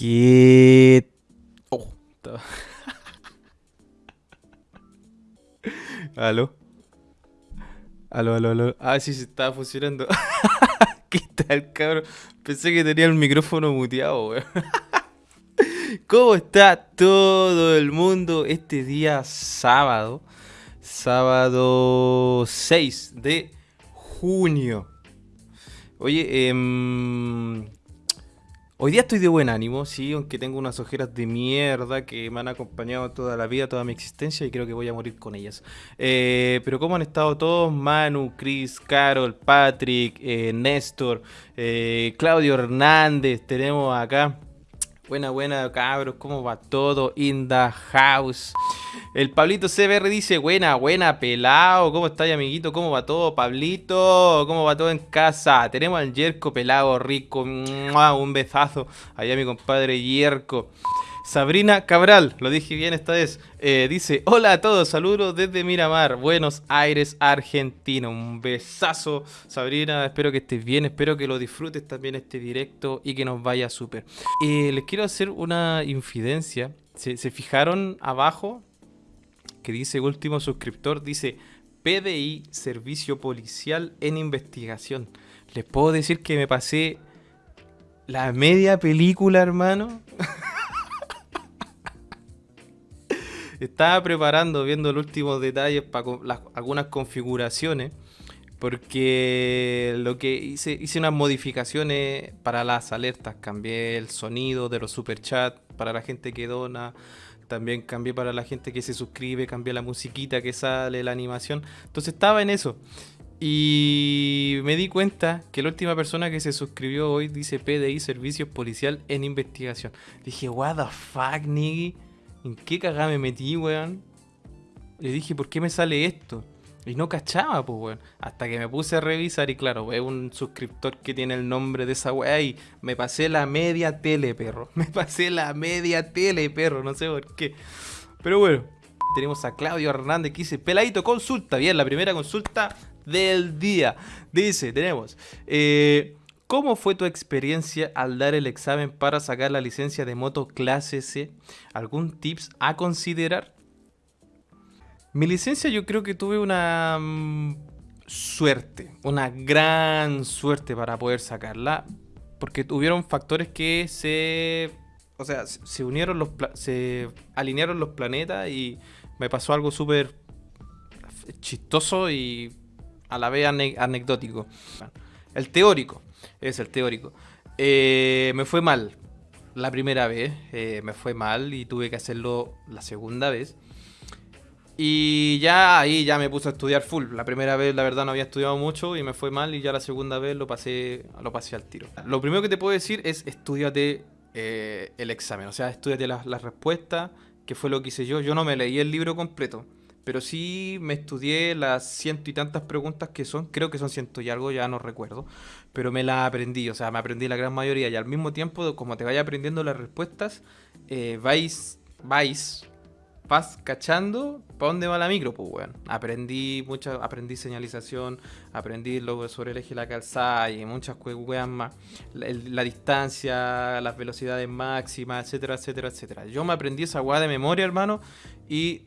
¿Qué? Oh, ¿Aló? ¿Aló, aló, aló? Ah, sí, sí, estaba funcionando. ¿Qué tal, cabrón? Pensé que tenía el micrófono muteado, weón. ¿Cómo está todo el mundo este día sábado? Sábado 6 de junio. Oye, em, hoy día estoy de buen ánimo, sí, aunque tengo unas ojeras de mierda que me han acompañado toda la vida, toda mi existencia y creo que voy a morir con ellas. Eh, pero ¿cómo han estado todos? Manu, Chris, Carol, Patrick, eh, Néstor, eh, Claudio Hernández, tenemos acá. Buena, buena, cabros, ¿cómo va todo? In the house. El Pablito CBR dice, buena, buena, pelado. ¿Cómo estáis, amiguito? ¿Cómo va todo, Pablito? ¿Cómo va todo en casa? Tenemos al Yerko pelado, rico. Un besazo. Allá mi compadre Yerko. Sabrina Cabral, lo dije bien esta vez, eh, dice, hola a todos, saludos desde Miramar, Buenos Aires, Argentina. Un besazo, Sabrina, espero que estés bien, espero que lo disfrutes también este directo y que nos vaya súper. Eh, les quiero hacer una infidencia. ¿Se, se fijaron abajo que dice último suscriptor? Dice PDI, Servicio Policial en Investigación. Les puedo decir que me pasé la media película, hermano. Estaba preparando, viendo los últimos detalles para algunas configuraciones. Porque lo que hice, hice unas modificaciones para las alertas. Cambié el sonido de los superchats para la gente que dona. También cambié para la gente que se suscribe. Cambié la musiquita que sale, la animación. Entonces estaba en eso. Y me di cuenta que la última persona que se suscribió hoy dice PDI, Servicios Policial en Investigación. Dije, what the fuck, nigga. ¿En qué cagada me metí, weón? Le dije, ¿por qué me sale esto? Y no cachaba, pues, weón. Hasta que me puse a revisar y claro, es un suscriptor que tiene el nombre de esa weá y me pasé la media tele, perro. Me pasé la media tele, perro. No sé por qué. Pero bueno, tenemos a Claudio Hernández que dice, peladito, consulta. Bien, la primera consulta del día. Dice, tenemos... Eh, ¿Cómo fue tu experiencia al dar el examen para sacar la licencia de moto clase C? ¿Algún tips a considerar? Mi licencia yo creo que tuve una mm, suerte, una gran suerte para poder sacarla, porque tuvieron factores que se, o sea, se unieron los, se alinearon los planetas y me pasó algo súper chistoso y a la vez anecdótico. El teórico es el teórico. Eh, me fue mal la primera vez, eh, me fue mal y tuve que hacerlo la segunda vez. Y ya ahí ya me puse a estudiar full. La primera vez la verdad no había estudiado mucho y me fue mal y ya la segunda vez lo pasé, lo pasé al tiro. Lo primero que te puedo decir es estudiate eh, el examen, o sea, estudiate las la respuestas, que fue lo que hice yo. Yo no me leí el libro completo, pero sí me estudié las ciento y tantas preguntas que son, creo que son ciento y algo, ya no recuerdo, pero me las aprendí, o sea, me aprendí la gran mayoría y al mismo tiempo, como te vaya aprendiendo las respuestas, eh, vais, vais, vas cachando para dónde va la micro, pues, weón. Aprendí mucha, aprendí señalización, aprendí lo sobre el eje de la calzada y muchas weas más. La, la, distancia, las velocidades máximas, etcétera, etcétera, etcétera. Yo me aprendí esa wea de memoria, hermano, y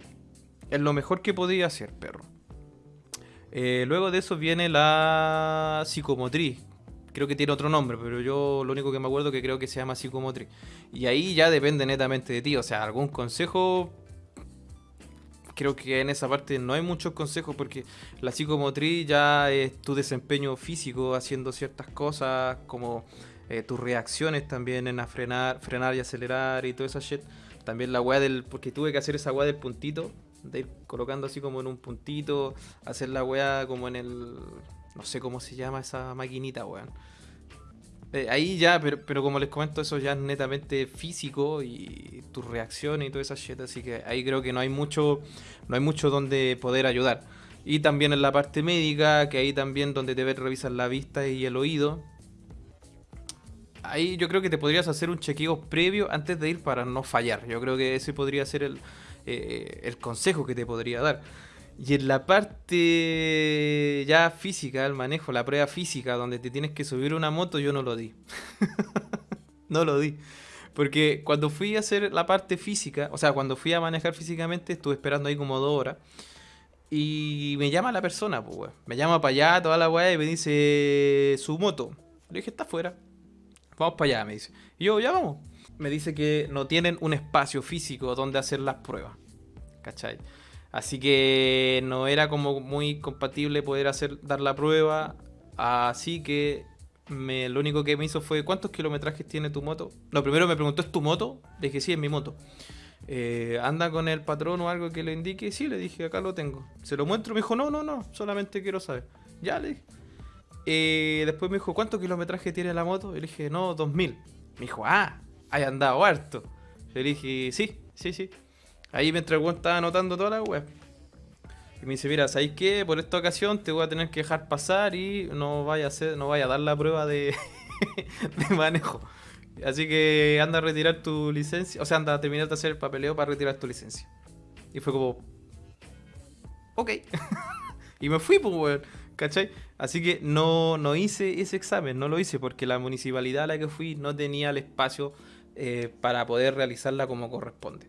es lo mejor que podía hacer, perro. Eh, luego de eso viene la psicomotriz. Creo que tiene otro nombre, pero yo lo único que me acuerdo que creo que se llama psicomotriz. Y ahí ya depende netamente de ti. O sea, algún consejo. Creo que en esa parte no hay muchos consejos porque la psicomotriz ya es tu desempeño físico haciendo ciertas cosas, como eh, tus reacciones también en frenar, frenar y acelerar y toda esa shit. También la weá del. Porque tuve que hacer esa weá del puntito de ir colocando así como en un puntito, hacer la weá como en el. No sé cómo se llama esa maquinita, weón. Eh, ahí ya, pero, pero como les comento, eso ya es netamente físico y tus reacciones y toda esa shit, así que ahí creo que no hay mucho, no hay mucho donde poder ayudar. Y también en la parte médica, que ahí también donde te revisar la vista y el oído. Ahí yo creo que te podrías hacer un chequeo previo antes de ir para no fallar. Yo creo que ese podría ser el, eh, el consejo que te podría dar. Y en la parte ya física, el manejo, la prueba física, donde te tienes que subir una moto, yo no lo di. no lo di. Porque cuando fui a hacer la parte física, o sea, cuando fui a manejar físicamente, estuve esperando ahí como dos horas. Y me llama la persona, pues. Me llama para allá, toda la weá, y me dice su moto. Le dije, está afuera. Vamos para allá, me dice. Y yo, ya vamos. Me dice que no tienen un espacio físico donde hacer las pruebas. ¿Cachai? Así que no era como muy compatible poder hacer dar la prueba. Así que me, lo único que me hizo fue ¿cuántos kilometrajes tiene tu moto? No, primero me preguntó ¿es tu moto? Le dije sí, es mi moto. Eh, ¿Anda con el patrón o algo que le indique? Sí, le dije, acá lo tengo. Se lo muestro, me dijo, no, no, no, solamente quiero saber. Ya le dije. Eh, después me dijo, ¿cuántos kilometrajes tiene la moto? Y le dije, no, 2000. Me dijo, ah, hay andado harto. Le dije, sí, sí, sí. Ahí mientras el estaba anotando toda la web. Y me dice, mira, ¿sabéis qué? Por esta ocasión te voy a tener que dejar pasar y no vaya a hacer, no vaya a dar la prueba de, de manejo. Así que anda a retirar tu licencia. O sea, anda a terminar de hacer el papeleo para retirar tu licencia. Y fue como. Ok. y me fui, pues, weón. ¿Cachai? Así que no, no hice ese examen, no lo hice porque la municipalidad a la que fui no tenía el espacio eh, para poder realizarla como corresponde.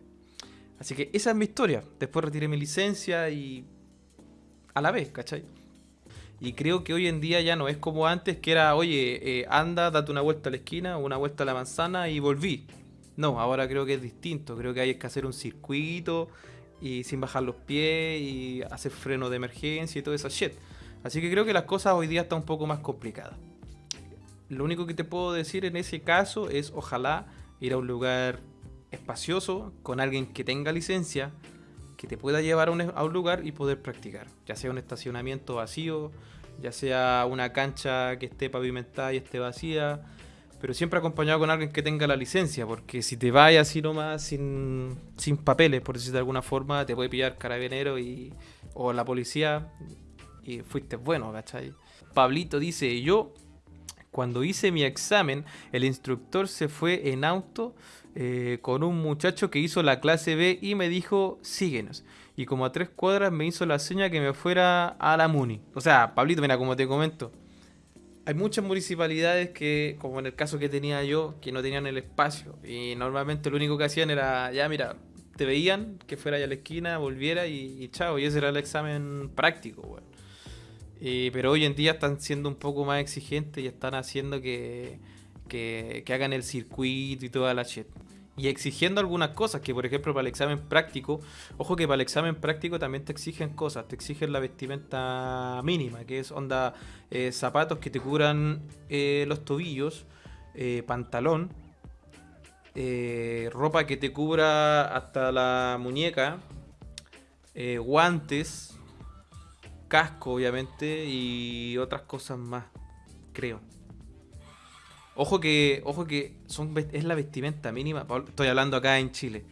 Así que esa es mi historia. Después retiré mi licencia y. a la vez, ¿cachai? Y creo que hoy en día ya no es como antes, que era, oye, eh, anda, date una vuelta a la esquina, una vuelta a la manzana y volví. No, ahora creo que es distinto. Creo que hay que hacer un circuito y sin bajar los pies y hacer freno de emergencia y todo esa shit. Así que creo que las cosas hoy día están un poco más complicadas. Lo único que te puedo decir en ese caso es ojalá ir a un lugar espacioso con alguien que tenga licencia que te pueda llevar a un, lugar y poder practicar, ya sea un estacionamiento vacío, ya sea una cancha que esté pavimentada y esté vacía, pero siempre acompañado con alguien que tenga la licencia, porque si te vayas así nomás sin, sin papeles, por decirlo de alguna forma, te puede pillar carabinero y, o la policía y fuiste bueno, ¿cachai? Pablito dice, yo cuando hice mi examen, el instructor se fue en auto eh, con un muchacho que hizo la clase B y me dijo, síguenos. Y como a tres cuadras me hizo la seña que me fuera a la Muni. O sea, Pablito, mira, como te comento, hay muchas municipalidades que, como en el caso que tenía yo, que no tenían el espacio. Y normalmente lo único que hacían era, ya mira, te veían que fuera ya a la esquina, volviera y, chao. Y ese era el examen práctico, pero hoy en día están siendo un poco más exigentes y están haciendo que, que, que hagan el circuito y toda la shit. Y exigiendo algunas cosas, que por ejemplo para el examen práctico, ojo que para el examen práctico también te exigen cosas, te exigen la vestimenta mínima, que es onda eh, zapatos que te cubran eh, los tobillos, eh, pantalón, ropa que te cubra hasta la muñeca, guantes, casco obviamente y otras cosas más, creo. Ojo que, ojo que son, es la vestimenta mínima. Estoy hablando acá en Chile.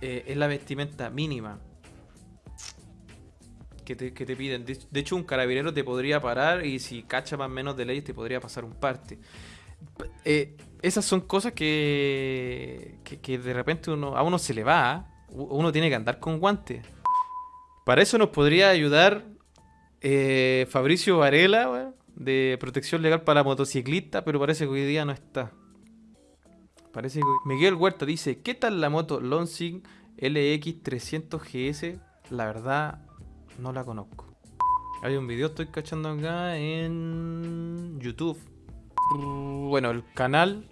Eh, es la vestimenta mínima que te, piden. De, hecho, un carabinero te podría parar y si cacha más menos de leyes te podría pasar un parte. Eh, esas son cosas que, que, de repente uno, a uno se le va. ¿ah? Uno tiene que andar con guantes. Para eso nos podría ayudar eh, Fabricio Varela, de protección legal para motociclistas, pero parece que hoy día no está. Parece que... Miguel Huerta dice, ¿qué tal la moto Lonsing LX300 GS? La verdad, no la conozco. Hay un video, estoy cachando acá en YouTube. Bueno, el canal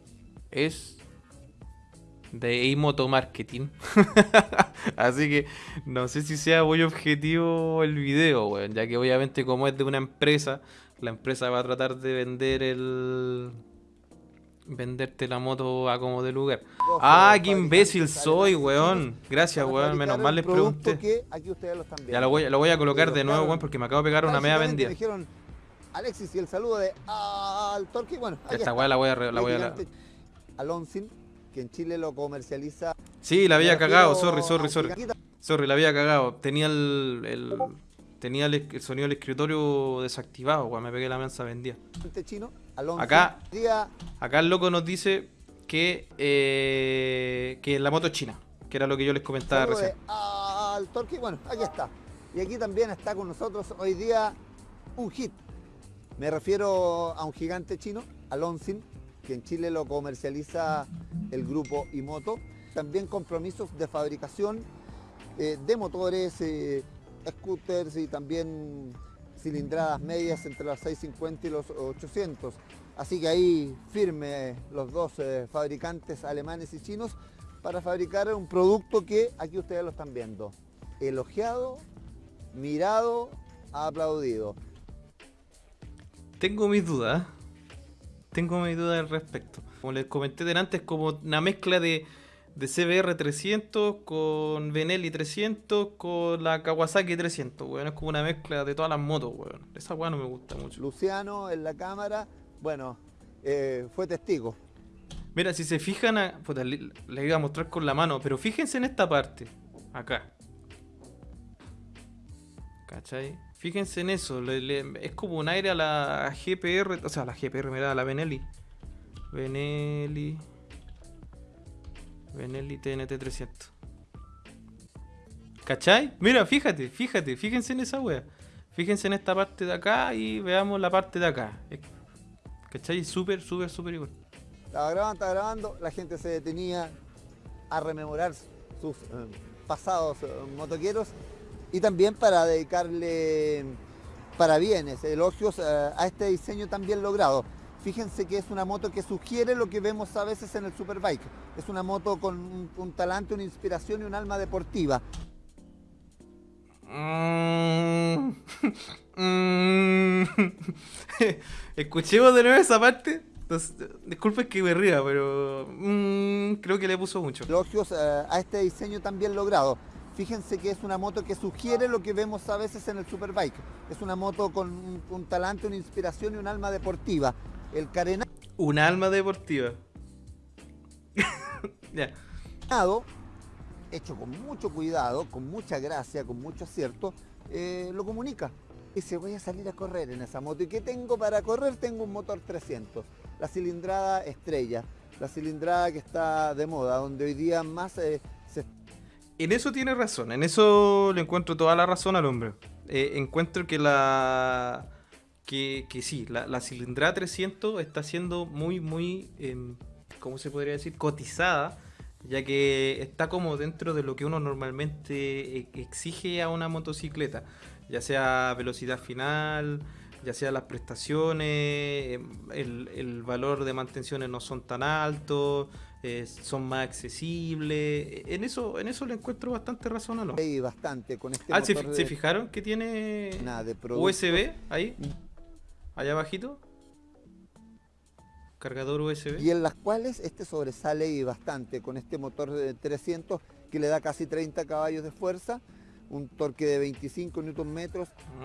es de Imoto Marketing. Así que no sé si sea muy objetivo el video, ya que obviamente como es de una empresa, la empresa va a tratar de vender el venderte la moto a como de lugar. ah, qué imbécil soy, weón. Gracias, weón. Menos mal les pregunté. Ya lo voy, lo voy a colocar de nuevo, weón, porque me acabo de pegar una media vendida. dijeron, Alexis, y el saludo de al Torque, bueno. Esta weá la voy a... La voy a Alonsin, que en Chile lo comercializa... Sí, la había cagado, sorry, sorry, sorry. Sorry, la había cagado. Tenía el tenía el, sonido del escritorio desactivado cuando me pegué la mensa vendía. Acá, acá el loco nos dice que, eh, que la moto es china, que era lo que yo les comentaba recién. Al torque, bueno, aquí está. Y aquí también está con nosotros hoy día un hit. Me refiero a un gigante chino, Alonsin, que en Chile lo comercializa el grupo Imoto. También compromisos de fabricación eh, de motores, eh, scooters y también cilindradas medias entre los 650 y los 800. Así que ahí firme los dos eh, fabricantes alemanes y chinos para fabricar un producto que aquí ustedes lo están viendo. Elogiado, mirado, aplaudido. Tengo mis dudas. Tengo mis dudas al respecto. Como les comenté delante, es como una mezcla de, de CBR 300 con Benelli 300 con la Kawasaki 300. Bueno, es como una mezcla de todas las motos. Bueno. Esa weá no me gusta mucho. Luciano en la cámara, bueno, eh, fue testigo. Mira, si se fijan, a, puta, le, le iba a mostrar con la mano, pero fíjense en esta parte. Acá. ¿Cachai? Fíjense en eso, es como un aire a la GPR, o sea, la GPR, mira, a la Benelli. Benelli. Benelli TNT 300. ¿Cachai? Mira, fíjate, fíjate, fíjense en esa wea. Fíjense en esta parte de acá y veamos la parte de acá. ¿Cachai? Súper, súper, súper igual. Estaba grabando, estaba grabando, la gente se detenía a rememorar sus eh, pasados eh, motoqueros y también para dedicarle parabienes, elogios eh, a este diseño tan bien logrado. Fíjense que es una moto que sugiere lo que vemos a veces en el Superbike. Es una moto con un, un talante, una inspiración y un alma deportiva. Mm. Mm. Escuchemos de nuevo esa parte. Entonces, disculpen que me ría, pero mm, creo que le puso mucho. Elogios eh, a este diseño tan bien logrado. Fíjense que es una moto que sugiere lo que vemos a veces en el Superbike. Es una moto con un, un talante, una inspiración y un alma deportiva. El carenado Un alma deportiva. ya. hecho con mucho cuidado, con mucha gracia, con mucho acierto, eh, lo comunica. Dice, voy a salir a correr en esa moto. ¿Y qué tengo para correr? Tengo un motor 300. La cilindrada estrella. La cilindrada que está de moda, donde hoy día más eh, En eso tiene razón, en eso le encuentro toda la razón al hombre. Eh, encuentro que la. Que, sí, la, cilindrada 300 está siendo muy, muy. em, ¿Cómo se podría decir? Cotizada, ya que está como dentro de lo que uno normalmente e- exige a una motocicleta, ya sea velocidad final, ya sea las prestaciones, em, el, el valor de mantenciones no son tan altos, eh, son más accesibles. En eso, en eso le encuentro bastante razón a lo. hay bastante con este Ah, ¿se, motor se de- fijaron que tiene nada, de producto. USB ahí? Allá abajito. Cargador USB. y en las cuales este sobresale y bastante con este motor de 300 que le da casi 30 caballos de fuerza, un torque de 25 Nm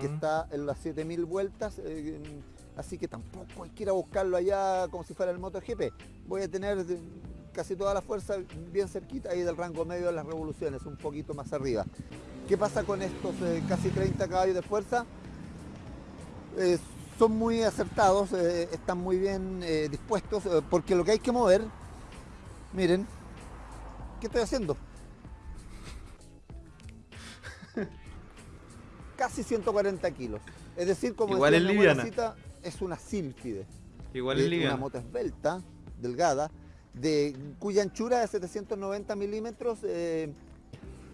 que Mm. está en las 7000 vueltas, eh, así que tampoco hay que ir a buscarlo allá como si fuera el MotoGP. Voy a tener casi toda la fuerza bien cerquita ahí del rango medio de las revoluciones, un poquito más arriba. ¿Qué pasa con estos eh, casi 30 caballos de fuerza? Eh, son muy acertados, eh, están muy bien dispuestos, porque lo que hay que mover, miren, ¿qué estoy haciendo? Casi 140 kilos. Es decir, como Igual decía es liviana. es una sílfide. Igual Eh, es Una liviano. moto esbelta, delgada, de cuya anchura es 790 milímetros. eh,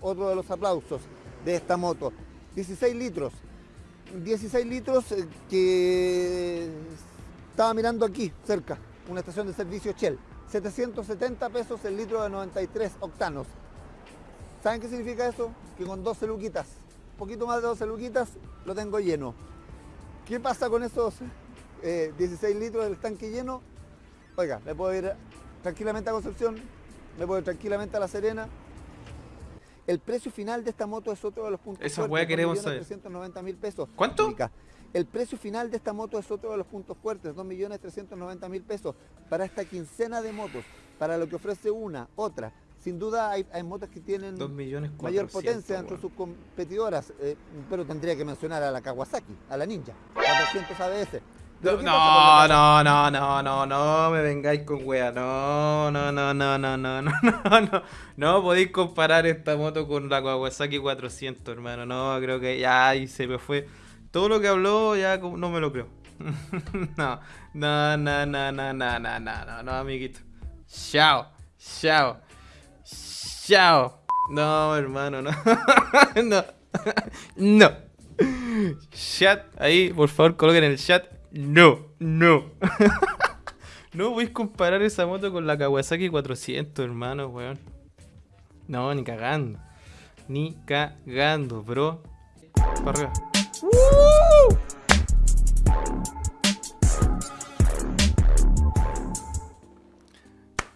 otro de los aplausos de esta moto. 16 litros. 16 litros eh, que estaba mirando aquí, cerca, una estación de servicio Shell. 770 pesos el litro de 93 octanos. ¿Saben qué significa eso? Que con 12 luquitas, poquito más de 12 luquitas, lo tengo lleno. ¿Qué pasa con esos eh, 16 litros del tanque lleno? Oiga, me puedo ir tranquilamente a Concepción, me puedo tranquilamente a La Serena. El precio final de esta moto es otro de los puntos Esa fuertes, queremos 2.390.000 pesos. ¿Cuánto? El precio final de esta moto es otro de los puntos fuertes, 2.390.000 pesos para esta quincena de motos, para lo que ofrece una, otra. Sin duda hay, hay motos que tienen 2 millones mayor 400, potencia entre sus competidoras, eh, pero tendría que mencionar a la Kawasaki, a la Ninja, 400 ABS. No, ¿qué no, no, no, no, no, no me vengáis con wea. No, no, no, no, no, no, no, no, no. No podéis comparar esta moto con la Kawasaki 400, hermano. No, creo que ya ahí se me fue. Todo lo que habló ya no me lo creo. no, no, no, no, no, no, no, no, no, amiguito. Chao, chao, chao. No, hermano, no. no. no. Chat, ahí, por favor, coloquen en el chat. No, no. no voy a comparar esa moto con la Kawasaki 400, hermano, weón. No, ni cagando. Ni cagando, bro. Para arriba.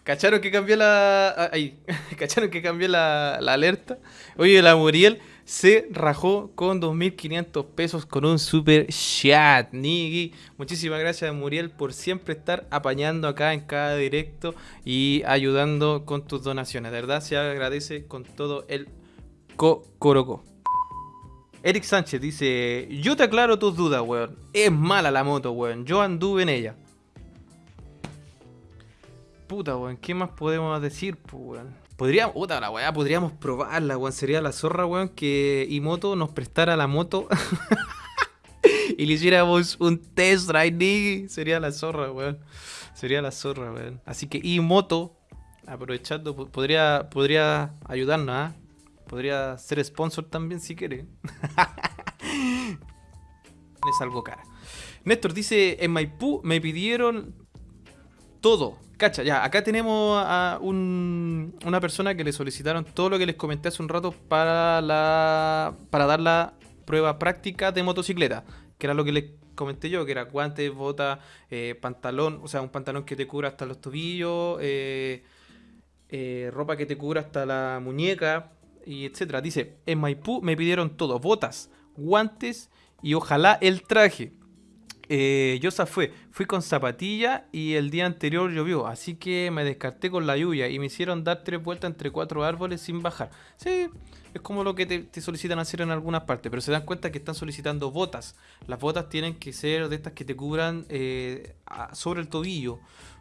¿Cacharon que cambió la. Ahí. ¿Cacharon que cambió la, alerta? Oye, la Muriel se rajó con 2.500 pesos con un super chat. Niggy. Muchísimas gracias, Muriel, por siempre estar apañando acá en cada directo y ayudando con tus donaciones. De verdad, se agradece con todo el cocoroco. Eric Sánchez dice: Yo te aclaro tus dudas, weón. Es mala la moto, weón. Yo anduve en ella. Puta, weón, ¿qué más podemos decir, weón? Podríamos, puta la weá, podríamos probarla, weón. Sería la zorra, weón, que Imoto nos prestara la moto y le hiciéramos un test drive, Sería la zorra, weón. Sería la zorra, weón. Así que Imoto, aprovechando, podría, podría ayudarnos, ¿ah? Podría ser sponsor también si quiere. es algo cara. Néstor dice, en Maipú me pidieron todo Cacha, ya, acá tenemos a una persona que le solicitaron todo lo que les comenté hace un rato para, la, para dar la prueba práctica de motocicleta, que era lo que les comenté yo, que era guantes, bota, eh, pantalón, o sea, un pantalón que te cubra hasta los tobillos, eh, eh, ropa que te cubra hasta la muñeca, y etcétera. Dice, en Maipú me pidieron todo, botas, guantes y ojalá el traje eh, Yosa fue, fui con zapatilla y el día anterior llovió, así que me descarté con la lluvia y me hicieron dar tres vueltas entre cuatro árboles sin bajar. Sí, es como lo que te, solicitan hacer en algunas partes, pero se dan cuenta que están solicitando botas. Las botas tienen que ser de estas que te cubran eh, sobre el tobillo.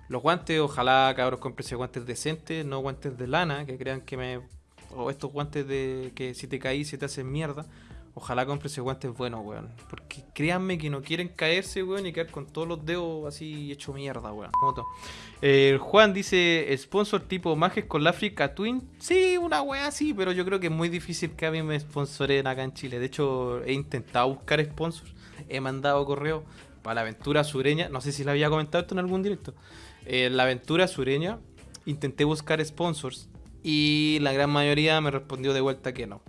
Los guantes, ojalá cabros compren guantes decentes, no guantes de lana, que crean que me... O estos guantes de que si te caís se te hacen mierda. Ojalá compre ese guantes buenos, weón. Porque créanme que no quieren caerse, weón, y quedar con todos los dedos así hecho mierda, weón. Eh, Juan dice, sponsor tipo Majes con la Africa Twin. Sí, una weá sí, pero yo creo que es muy difícil que a mí me sponsoren acá en Chile. De hecho, he intentado buscar sponsors. He mandado correo para la aventura sureña. No sé si la había comentado esto en algún directo. En la aventura sureña intenté buscar sponsors y la gran mayoría me respondió de vuelta que no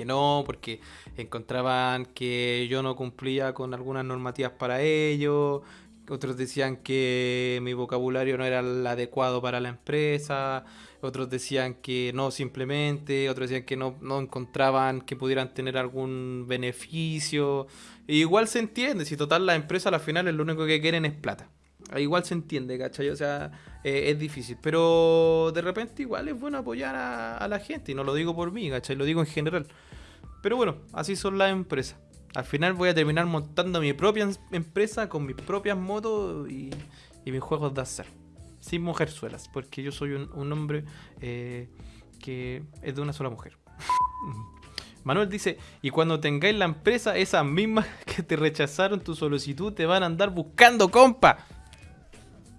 que no, porque encontraban que yo no cumplía con algunas normativas para ello, otros decían que mi vocabulario no era el adecuado para la empresa, otros decían que no simplemente, otros decían que no, encontraban que pudieran tener algún beneficio. igual se entiende, si total la empresa al final es lo único que quieren es plata. Igual se entiende, ¿cachai? O sea, eh, es difícil. Pero de repente igual es bueno apoyar a, la gente. Y no lo digo por mí, ¿cachai? Lo digo en general. Pero bueno, así son las empresas. Al final voy a terminar montando mi propia em, empresa con mis propias motos y, mis juegos de hacer. Sin mujerzuelas, porque yo soy un, hombre eh, que es de una sola mujer. Manuel dice, y cuando tengáis la empresa, esas mismas que te rechazaron tu solicitud te van a andar buscando, compa.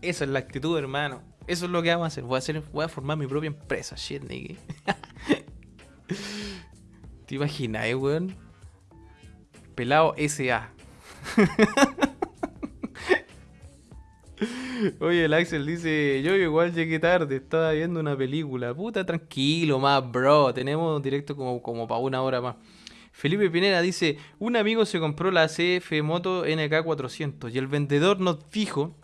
Esa es la actitud, hermano. Eso es lo que vamos a hacer. Voy a, hacer, voy a formar mi propia empresa, shit, nigga. ¿Te imaginas, weón? Pelado SA. Oye, el Axel dice, yo igual llegué tarde, estaba viendo una película. Puta, tranquilo, más, bro. Tenemos directo como, como para una hora más. Felipe Pinera dice, un amigo se compró la CF Moto NK400 y el vendedor nos dijo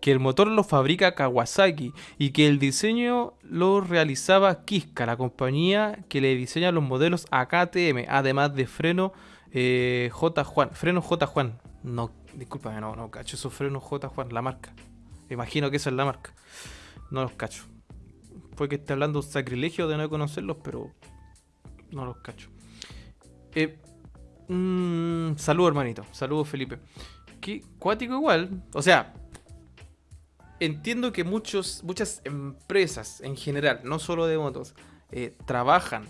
que el motor lo fabrica Kawasaki y que el diseño lo realizaba Kiska, la compañía que le diseña los modelos a KTM, además de freno eh, J. Juan. Freno J. Juan. No, discúlpame, no, no cacho esos frenos J. Juan, la marca. Imagino que esa es la marca. No los cacho. Puede que esté hablando un sacrilegio de no conocerlos, pero no los cacho. Eh, mm, saludos, hermanito. Saludos, Felipe. Qué cuático igual. O sea, entiendo que muchos, muchas empresas en general, no solo de motos, eh, trabajan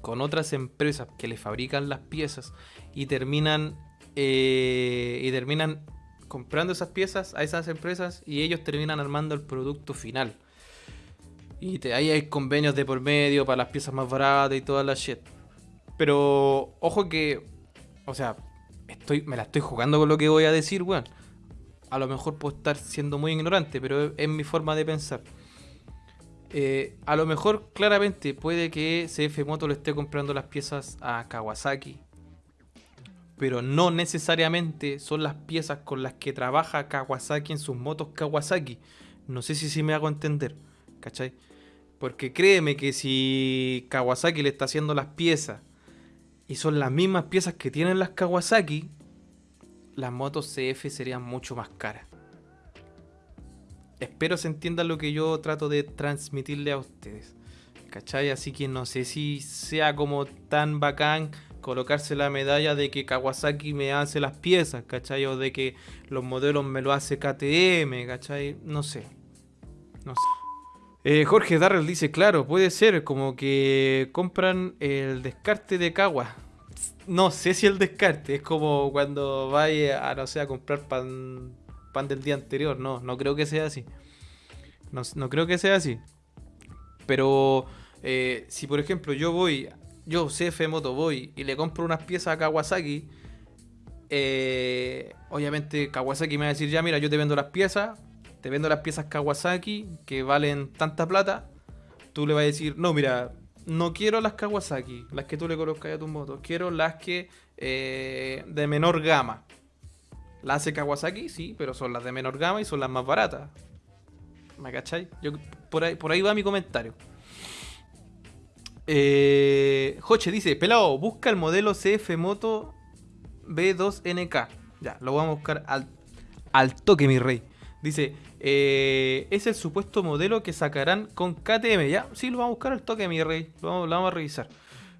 con otras empresas que le fabrican las piezas y terminan eh, y terminan comprando esas piezas a esas empresas y ellos terminan armando el producto final. Y ahí hay convenios de por medio para las piezas más baratas y toda la shit. Pero ojo que, o sea, estoy, me la estoy jugando con lo que voy a decir, weón. A lo mejor puedo estar siendo muy ignorante, pero es, mi forma de pensar. Eh, a lo mejor, claramente, puede que CF Moto le esté comprando las piezas a Kawasaki. Pero no necesariamente son las piezas con las que trabaja Kawasaki en sus motos Kawasaki. No sé si, si me hago entender. ¿Cachai? Porque créeme que si Kawasaki le está haciendo las piezas y son las mismas piezas que tienen las Kawasaki, las motos CF serían mucho más caras. Espero se entienda lo que yo trato de transmitirle a ustedes. ¿Cachai? Así que no sé si sea como tan bacán colocarse la medalla de que Kawasaki me hace las piezas, ¿cachai? O de que los modelos me lo hace KTM, ¿cachai? No sé. No sé. Eh, Jorge Darrell dice, claro, puede ser como que compran el descarte de Kawa. No sé si el descarte, es como cuando vaya a, no sé, a comprar pan, pan del día anterior. No, no creo que sea así. No, creo que sea así. Pero eh, si por ejemplo yo voy, yo CF Moto voy y le compro unas piezas a Kawasaki, eh, obviamente Kawasaki me va a decir, ya mira, yo te vendo las piezas, te vendo las piezas Kawasaki que valen tanta plata, tú le vas a decir, no, mira, no quiero las Kawasaki, las que tú le colocas a tu moto, quiero las que eh, de menor gama. Las hace Kawasaki, sí, pero son las de menor gama y son las más baratas. ¿Me cachai? Yo, por, ahí, por ahí va mi comentario. Eh, Joche dice, pelado, busca el modelo CF Moto B2NK. Ya, lo vamos a buscar al, al toque, mi rey. Dice, eh, es el supuesto modelo que sacarán con KTM. Ya, sí, lo vamos a buscar al toque, mi rey. Lo vamos, vamos a revisar.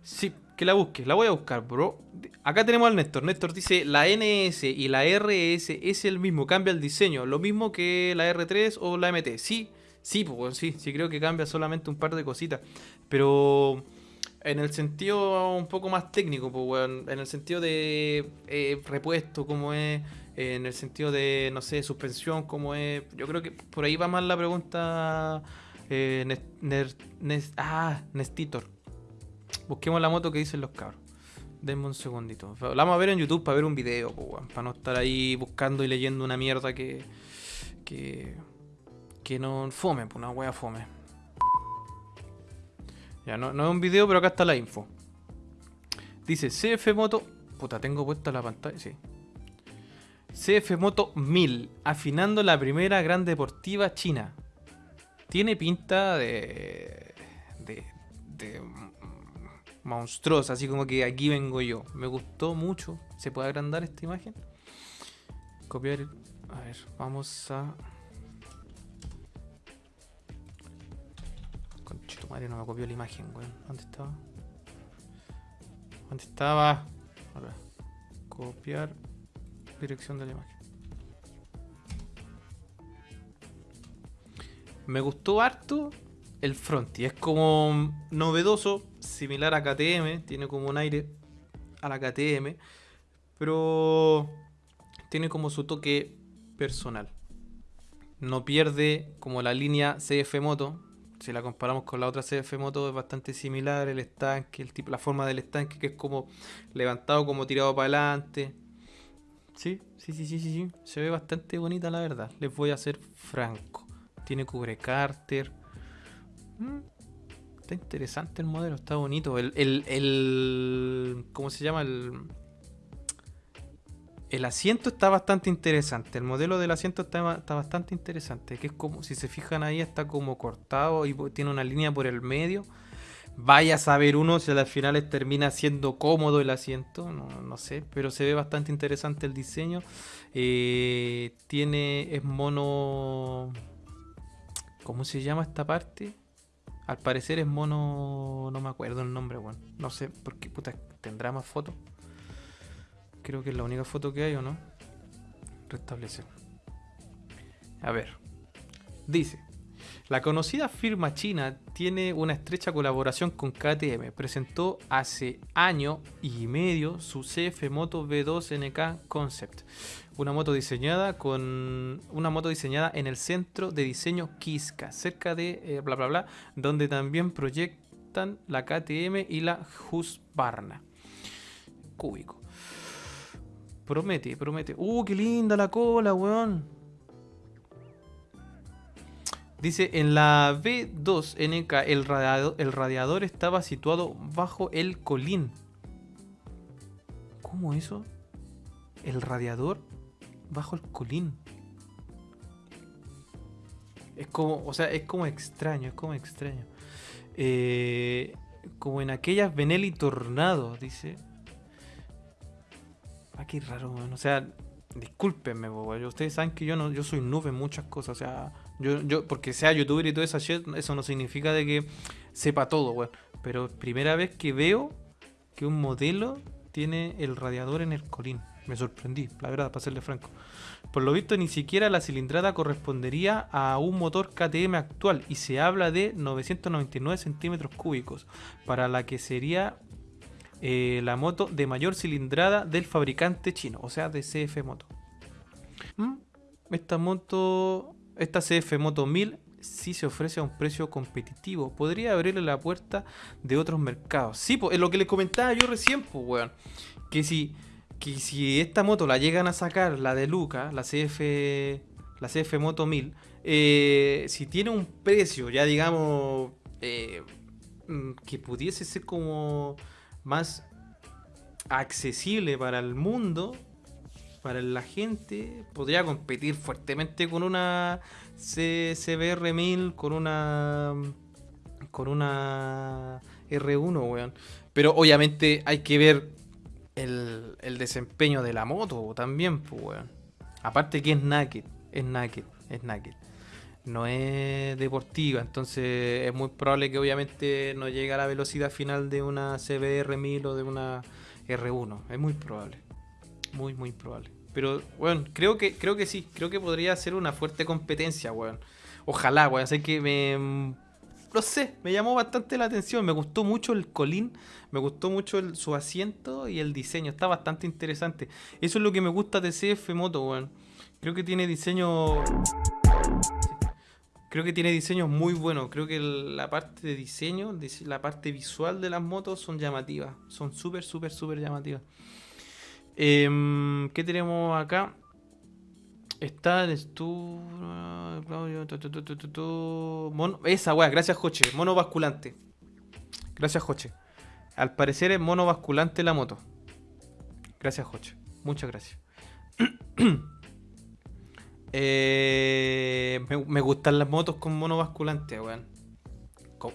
Sí, que la busque. La voy a buscar, bro. Acá tenemos al Néstor. Néstor dice, la NS y la RS es el mismo. Cambia el diseño. Lo mismo que la R3 o la MT. Sí, sí, pues sí. Sí creo que cambia solamente un par de cositas. Pero... En el sentido un poco más técnico, pues, en el sentido de eh, repuesto, como es en el sentido de, no sé, suspensión, como es. Yo creo que por ahí va más la pregunta. Eh, ah, Nestitor. Busquemos la moto que dicen los cabros. Denme un segundito. Vamos a ver en YouTube para ver un video, para no estar ahí buscando y leyendo una mierda que. que. que no fome, una wea fome. Ya, no, no es un video, pero acá está la info. Dice CF Moto. Puta, tengo puesta la pantalla, sí. CF Moto 1000, afinando la primera gran deportiva china. Tiene pinta de, de, de monstruosa, así como que aquí vengo yo. Me gustó mucho. ¿Se puede agrandar esta imagen? Copiar. A ver, vamos a. Conchito madre, no me copió la imagen, weón. ¿Dónde estaba? ¿Dónde estaba? Ahora. Copiar dirección de la imagen. Me gustó harto el Fronty. Es como novedoso, similar a KTM. Tiene como un aire a la KTM. Pero tiene como su toque personal. No pierde como la línea CF Moto. Si la comparamos con la otra CF Moto es bastante similar. El estanque, el tipo, la forma del estanque que es como levantado, como tirado para adelante. Sí, sí, sí, sí, sí, Se ve bastante bonita la verdad. Les voy a ser franco. Tiene cubre cárter. Mm, está interesante el modelo, está bonito. El, el, ¿Cómo se llama? El, el asiento está bastante interesante. El modelo del asiento está, está, bastante interesante. Que es como, si se fijan ahí, está como cortado y tiene una línea por el medio. Vaya a saber uno si al final termina siendo cómodo el asiento, no, sé, pero se ve bastante interesante el diseño. Eh, tiene, es mono... ¿Cómo se llama esta parte? Al parecer es mono... No me acuerdo el nombre, bueno. No sé, porque puta, tendrá más fotos. Creo que es la única foto que hay, ¿o no? Restablecer. A ver. Dice, La conocida firma china tiene una estrecha colaboración con KTM. Presentó hace año y medio su CF Moto V2 NK Concept, una moto diseñada con una moto diseñada en el centro de diseño Kiska, cerca de eh, bla bla bla, donde también proyectan la KTM y la Husqvarna. Cúbico. Promete, promete. ¡Uh, qué linda la cola, weón! Dice, en la B2NK el radiador, estaba situado bajo el colín. ¿Cómo eso? El radiador bajo el colín. Es como, o sea, es como extraño, es como extraño. Eh, como en aquellas Benelli Tornado, dice. Ah, qué raro, O sea, discúlpenme, ustedes saben que yo no, yo soy nube en muchas cosas, o sea, yo, yo, porque sea youtuber y todo eso, eso no significa de que sepa todo, weón. Pero primera vez que veo que un modelo tiene el radiador en el colín. Me sorprendí, la verdad, para serle franco. Por lo visto, ni siquiera la cilindrada correspondería a un motor KTM actual y se habla de 999 centímetros cúbicos, para la que sería eh, la moto de mayor cilindrada del fabricante chino, o sea, de CF Moto. ¿Mm? Esta moto esta CF Moto 1000 sí se ofrece a un precio competitivo. Podría abrirle la puerta de otros mercados. Sí, pues, es lo que les comentaba yo recién, pues, weón. Que si, que si esta moto la llegan a sacar, la de Luca, la CF, la CF Moto 1000, eh, si tiene un precio, ya digamos, eh, mm, que pudiese ser como más accesible para el mundo, para la gente, podría competir fuertemente con una CBR 1000, con una con una R1, weón. Pero obviamente hay que ver el, desempeño de la moto también, pues, weón. Aparte que es naked, es naked, es naked. No es deportiva, entonces es muy probable que obviamente no llegue a la velocidad final de una CBR 1000 o de una R1. Es muy probable. Muy, muy probable. Pero, bueno, creo que, creo que sí. Creo que podría ser una fuerte competencia, weón. Ojalá, weón. Sé que me. No sé, me llamó bastante la atención. Me gustó mucho el colín. Me gustó mucho su asiento y el diseño. Está bastante interesante. Eso es lo que me gusta de CF Moto, weón. Creo que tiene diseño. Creo que tiene diseños muy buenos. Creo que la parte de diseño, la parte visual de las motos son llamativas. Son súper, súper, súper llamativas. Em, ¿Qué tenemos acá? Está el Claudio. esa weá, gracias Joche. Mono basculante. Gracias Joche. Al parecer es mono basculante la moto. Gracias Joche. Muchas gracias. Eh, me, gustan las motos con mono basculante, weón.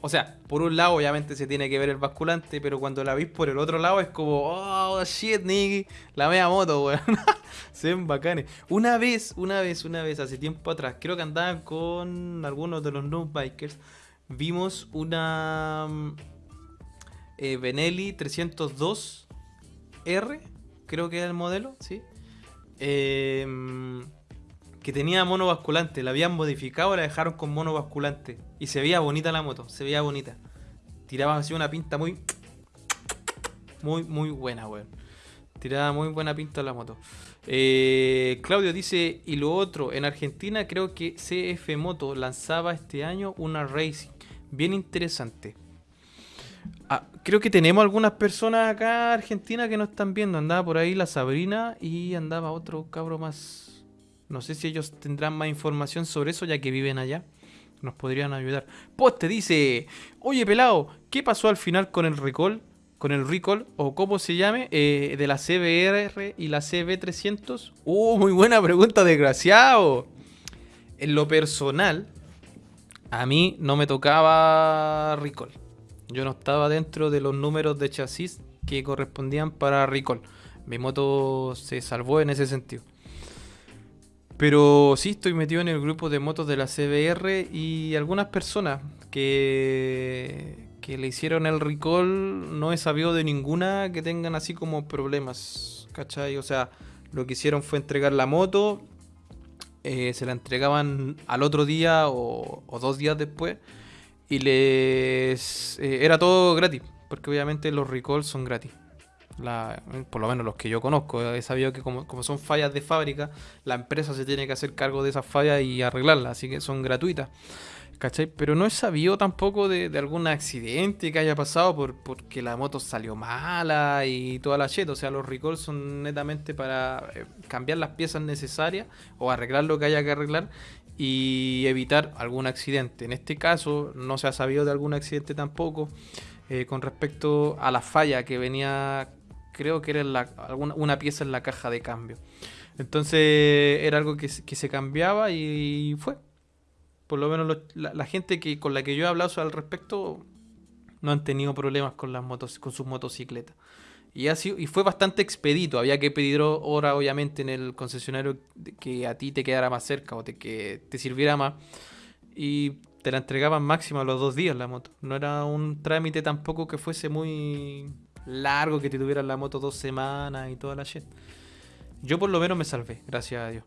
O sea, por un lado obviamente se tiene que ver el basculante, pero cuando la veis por el otro lado es como, oh shit, nigga, la mea moto, weón. se ven bacanes. Una vez, una vez, una vez, hace tiempo atrás, creo que andaban con algunos de los noob bikers, vimos una mm, eh, Benelli 302R, creo que era el modelo, ¿sí? Eh, que tenía mono basculante. La habían modificado, la dejaron con mono basculante. Y se veía bonita la moto, se veía bonita. Tiraban así una pinta muy. Muy, muy buena, weón. Tiraba muy buena pinta la moto. Eh, Claudio dice, y lo otro, en Argentina creo que CF Moto lanzaba este año una Racing. Bien interesante. Ah, creo que tenemos algunas personas acá en Argentina que no están viendo. Andaba por ahí la Sabrina y andaba otro cabro más no sé si ellos tendrán más información sobre eso ya que viven allá. Nos podrían ayudar. Poste dice, oye pelado, ¿qué pasó al final con el recall? Con el recall, o cómo se llame, eh, de la CBR y la CB300. Uh, muy buena pregunta, desgraciado. En lo personal, a mí no me tocaba recall. Yo no estaba dentro de los números de chasis que correspondían para recall. Mi moto se salvó en ese sentido. Pero sí estoy metido en el grupo de motos de la CBR y algunas personas que, que le hicieron el recall no he sabido de ninguna que tengan así como problemas, ¿cachai? O sea, lo que hicieron fue entregar la moto, eh, se la entregaban al otro día o, dos días después y les eh, era todo gratis, porque obviamente los recalls son gratis. Por lo menos los que yo conozco, he sabido que como, como, son fallas de fábrica, la empresa se tiene que hacer cargo de esas fallas y arreglarlas, así que son gratuitas. ¿Cachai? Pero no he sabido tampoco de, algún accidente que haya pasado por, porque la moto salió mala y toda la shit. O sea, los recalls son netamente para eh, cambiar las piezas necesarias o arreglar lo que haya que arreglar y evitar algún accidente. En este caso, no se ha sabido de algún accidente tampoco eh, con respecto a la falla que venía, creo que era la, alguna, una pieza en la caja de cambio. Entonces era algo que, que se cambiaba y fue por lo menos la, gente que con la que yo he hablado al respecto no han tenido problemas con las motos, con sus motocicletas. Y, sido, y fue bastante expedito. Había que pedir hora, obviamente, en el concesionario que a ti te quedara más cerca o te, que te sirviera más. Y te la entregaban máximo a los dos días la moto. No era un trámite tampoco que fuese muy largo, que te tuvieran la moto dos semanas y toda la shit. Yo por lo menos me salvé, gracias a Dios.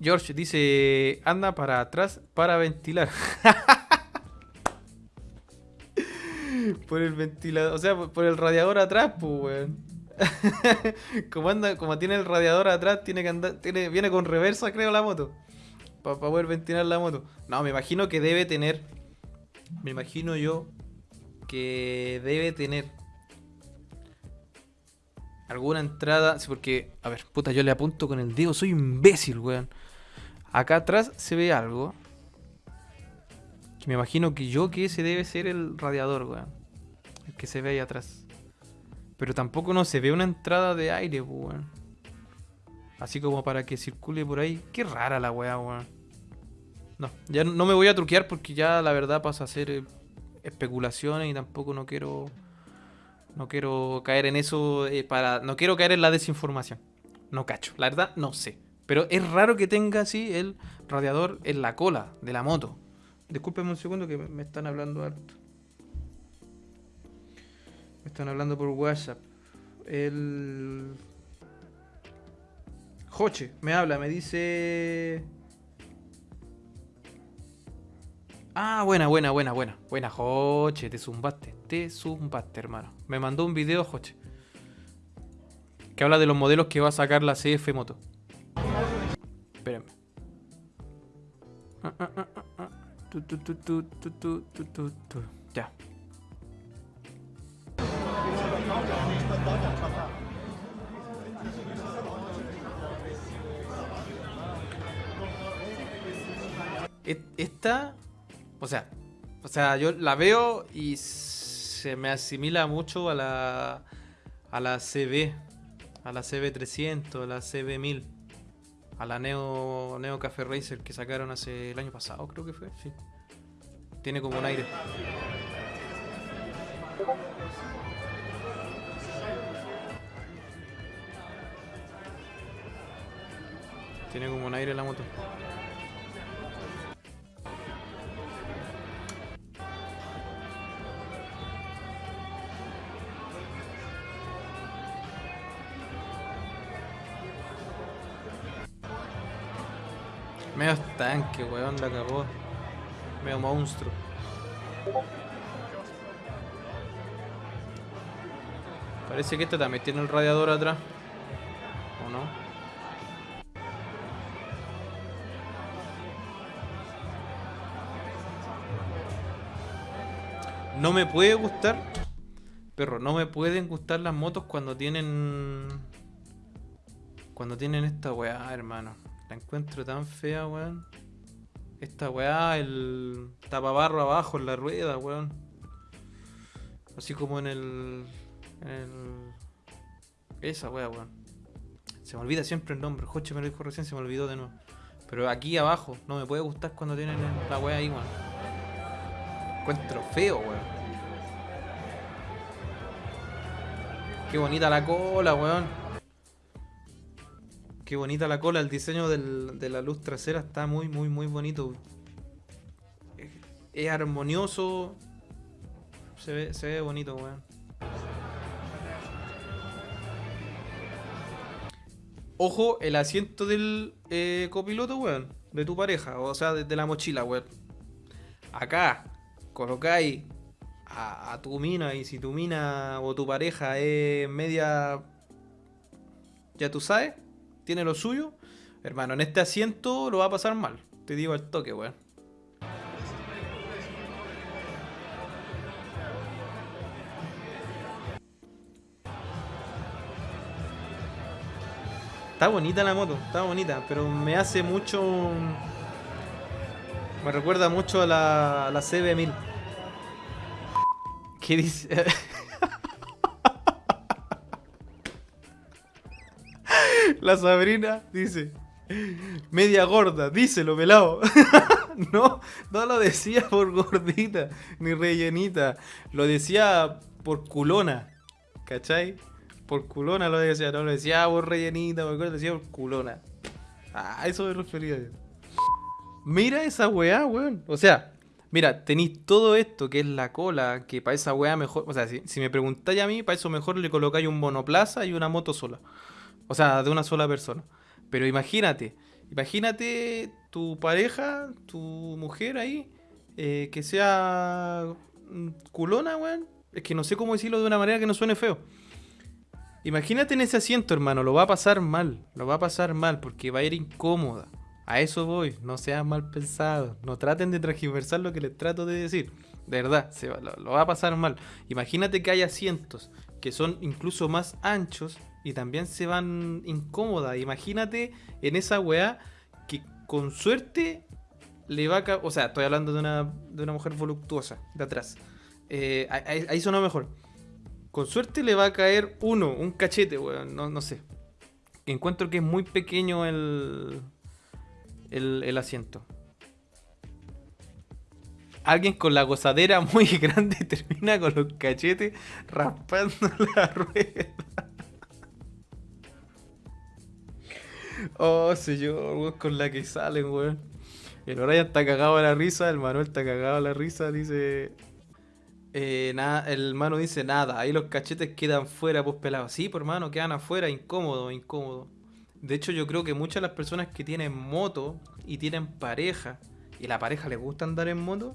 George dice, anda para atrás para ventilar. por el ventilador, o sea, por el radiador atrás, pues, weón. como, anda, como tiene el radiador atrás, tiene que andar, viene con reversa, creo, la moto. Para poder ventilar la moto. No, me imagino que debe tener. Me imagino yo que debe tener alguna entrada. Porque, a ver, puta, yo le apunto con el dedo, soy imbécil, weón. Acá atrás se ve algo. Que me imagino que yo que ese debe ser el radiador, weón. El que se ve ahí atrás. Pero tampoco no se ve una entrada de aire, weón. Así como para que circule por ahí. Qué rara la weá, weón. No, ya no me voy a truquear porque ya la verdad pasa a ser eh, especulaciones y tampoco no quiero no quiero caer en eso eh, para. No quiero caer en la desinformación. No cacho. La verdad, no sé. Pero es raro que tenga así el radiador en la cola de la moto. Discúlpenme un segundo que me están hablando alto. Me están hablando por WhatsApp. El. Joche me habla, me dice. Ah, buena, buena, buena, buena. Buena, Joche, te zumbaste. Te zumbaste, hermano. Me mandó un video, Joche. Que habla de los modelos que va a sacar la CF Moto. Espérenme. Ya. Esta o sea, o sea, yo la veo y se me asimila mucho a la a la CB, a la CB300, a la CB1000, a la Neo Neo Café Racer que sacaron hace el año pasado, creo que fue. Tiene como un aire. Tiene como un aire la moto. Medio tanque, weón, la cagó. Medio monstruo. Parece que este también tiene el radiador atrás. ¿O no? No me puede gustar. Perro, no me pueden gustar las motos cuando tienen. Cuando tienen esta weá, hermano. La encuentro tan fea, weón. Esta weá, el tapabarro abajo en la rueda, weón. Así como en el. En el... Esa weá, weón. Se me olvida siempre el nombre. Joche me lo dijo recién, se me olvidó de nuevo. Pero aquí abajo, no me puede gustar cuando tienen la weá ahí, weón. Encuentro feo, weón. Qué bonita la cola, weón. Qué bonita la cola, el diseño de la luz trasera está muy, muy, muy bonito. Es, armonioso. Se ve, se ve bonito, weón. Ojo, el asiento del eh, copiloto, weón. De tu pareja, o sea, de, la mochila, weón. Acá, colocáis a, a, tu mina y si tu mina o tu pareja es media... Ya tú sabes, tiene lo suyo. Hermano, en este asiento lo va a pasar mal. Te digo al toque, weón. Está bonita la moto, está bonita, pero me hace mucho... Me recuerda mucho a la, la CB1000. ¿Qué dice? la Sabrina dice... Media gorda, díselo, pelado. no, no lo decía por gordita, ni rellenita. Lo decía por culona. ¿Cachai? por culona lo decía, no lo decía por rellenita, lo decía por culona. Ah, eso me refería. Mira esa weá, weón. O sea, mira, tenéis todo esto que es la cola, que para esa weá mejor. O sea, si, me preguntáis a mí, para eso mejor le colocáis un monoplaza y una moto sola. O sea, de una sola persona. Pero imagínate, imagínate tu pareja, tu mujer ahí, eh, que sea mm, culona, weón. Es que no sé cómo decirlo de una manera que no suene feo. Imagínate en ese asiento, hermano, lo va a pasar mal, lo va a pasar mal porque va a ir incómoda. A eso voy, no sean mal pensados, no traten de transgiversar lo que les trato de decir. De verdad, se va, lo, va a pasar mal. Imagínate que hay asientos que son incluso más anchos y también se van incómodas. Imagínate en esa weá que con suerte le va a... O sea, estoy hablando de una, de una mujer voluptuosa de atrás. Eh, ahí, sonó mejor con suerte le va a caer uno, un cachete, weón. No, no sé. Encuentro que es muy pequeño el, el, asiento. Alguien con la gozadera muy grande termina con los cachetes raspando la rueda. Oh, señor, weón, con la que salen, weón. El Orion está cagado a la risa, el Manuel está cagado a la risa, dice eh, nada, el mano dice nada, ahí los cachetes quedan fuera, pues pelados. Sí, por pues, mano, quedan afuera, incómodo, incómodo. De hecho, yo creo que muchas de las personas que tienen moto y tienen pareja, y la pareja les gusta andar en moto,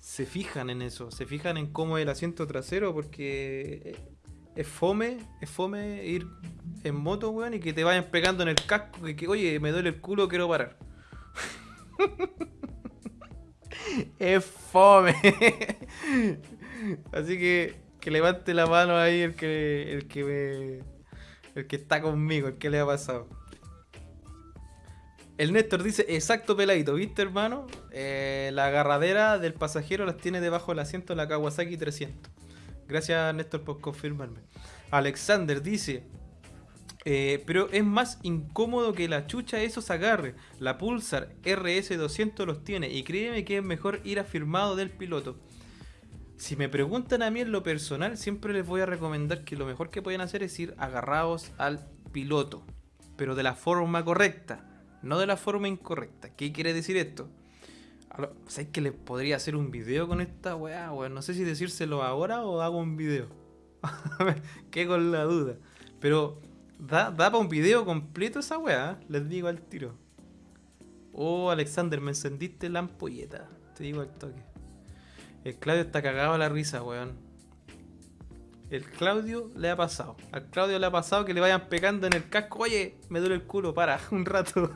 se fijan en eso, se fijan en cómo es el asiento trasero, porque es fome, es fome ir en moto, weón, y que te vayan pegando en el casco, que, oye, me duele el culo, quiero parar. es fome. Así que que levante la mano ahí el que el que me, el que está conmigo, el que le ha pasado. El Néstor dice, exacto peladito, ¿viste hermano? Eh, la agarradera del pasajero las tiene debajo del asiento de la Kawasaki 300. Gracias Néstor por confirmarme. Alexander dice, eh, pero es más incómodo que la chucha esos agarre. La Pulsar RS200 los tiene y créeme que es mejor ir afirmado del piloto. Si me preguntan a mí en lo personal, siempre les voy a recomendar que lo mejor que pueden hacer es ir agarrados al piloto, pero de la forma correcta, no de la forma incorrecta. ¿Qué quiere decir esto? ¿Sabes que les podría hacer un video con esta weá? No sé si decírselo ahora o hago un video. Qué con la duda. Pero da, da para un video completo esa weá, les digo al tiro. Oh, Alexander, me encendiste la ampolleta. Te digo al toque. El Claudio está cagado a la risa, weón. El Claudio le ha pasado. Al Claudio le ha pasado que le vayan pegando en el casco. Oye, me duele el culo, para, un rato.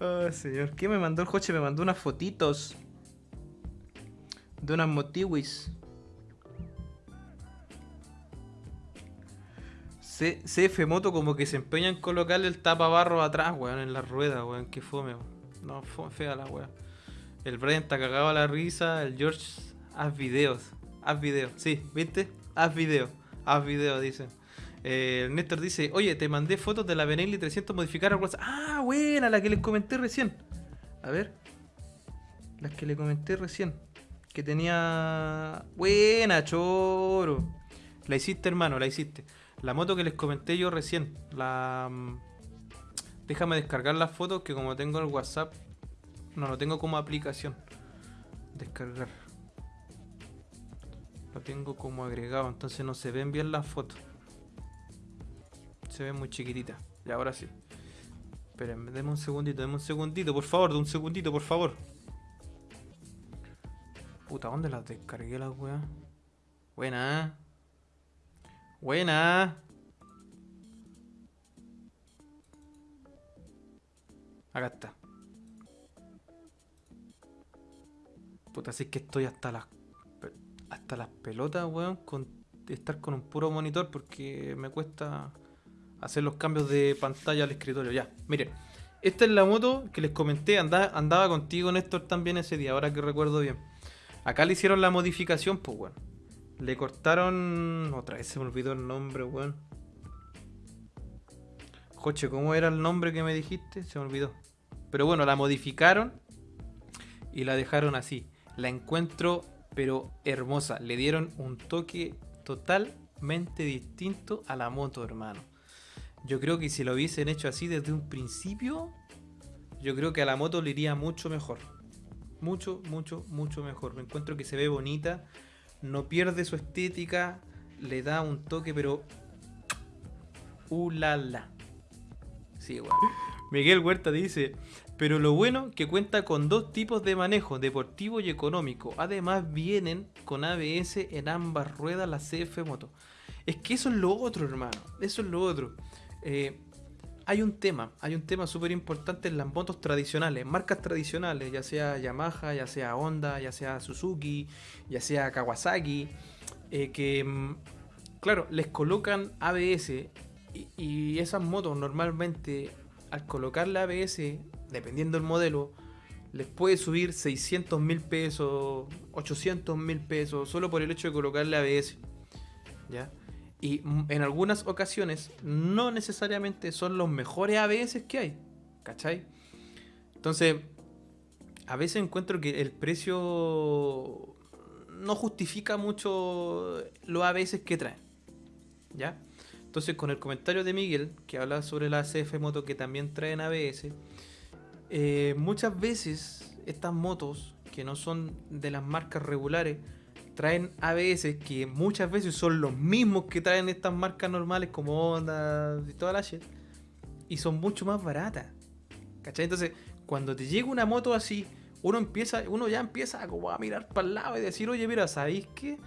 Oh, señor. ¿Qué me mandó el coche? Me mandó unas fotitos. De unas motiwis. CF Moto como que se empeña en colocarle el tapabarro atrás, weón, en la rueda, weón. Qué fome. No, fome, fea la weón. El Brian está cagado a la risa. El George, haz videos. Haz videos. Sí, ¿viste? Haz videos. Haz videos, dicen. Eh, Néstor dice, oye, te mandé fotos de la Benelli 300 modificar al WhatsApp. Ah, buena, la que les comenté recién. A ver. Las que le comenté recién. Que tenía... Buena, choro. La hiciste, hermano, la hiciste. La moto que les comenté yo recién. La... Mm, déjame descargar las fotos que como tengo el WhatsApp no lo tengo como aplicación. Descargar. Lo tengo como agregado, entonces no se ven bien las fotos. Se ve muy chiquitita. Y ahora sí. Esperen, deme un segundito, deme un segundito, por favor, de un segundito, por favor. Puta, ¿dónde las descargué las weas? Buena. Buena. Acá está. Puta, así que estoy hasta las hasta las pelotas, weón, con estar con un puro monitor porque me cuesta hacer los cambios de pantalla al escritorio. Ya, miren. Esta es la moto que les comenté, andaba, andaba contigo Néstor también ese día, ahora que recuerdo bien. Acá le hicieron la modificación, pues, weón. Le cortaron... Otra vez se me olvidó el nombre, weón. Coche, ¿cómo era el nombre que me dijiste? Se me olvidó. Pero bueno, la modificaron y la dejaron así la encuentro pero hermosa. Le dieron un toque totalmente distinto a la moto, hermano. Yo creo que si lo hubiesen hecho así desde un principio, yo creo que a la moto le iría mucho mejor. Mucho, mucho, mucho mejor. Me encuentro que se ve bonita, no pierde su estética, le da un toque, pero. Uh, la, Sí, Miguel Huerta dice: pero lo bueno que cuenta con dos tipos de manejo, deportivo y económico. Además vienen con ABS en ambas ruedas la CF Moto. Es que eso es lo otro, hermano. Eso es lo otro. Eh, hay un tema, hay un tema súper importante en las motos tradicionales, marcas tradicionales, ya sea Yamaha, ya sea Honda, ya sea Suzuki, ya sea Kawasaki, eh, que, mm, claro, les colocan ABS y, esas motos normalmente al colocarle ABS dependiendo del modelo, les puede subir 600 mil pesos, 800 mil pesos, solo por el hecho de colocarle ABS. ¿Ya? Y en algunas ocasiones no necesariamente son los mejores ABS que hay. ¿Cachai? Entonces, a veces encuentro que el precio no justifica mucho los ABS que traen. ¿Ya? Entonces, con el comentario de Miguel, que habla sobre la CF Moto que también traen ABS, eh, muchas veces estas motos que no son de las marcas regulares traen ABS que muchas veces son los mismos que traen estas marcas normales como Honda y toda la shit y son mucho más baratas. ¿Cachai? Entonces, cuando te llega una moto así, uno empieza, uno ya empieza a, a mirar para el lado y decir, oye, mira, ¿sabéis que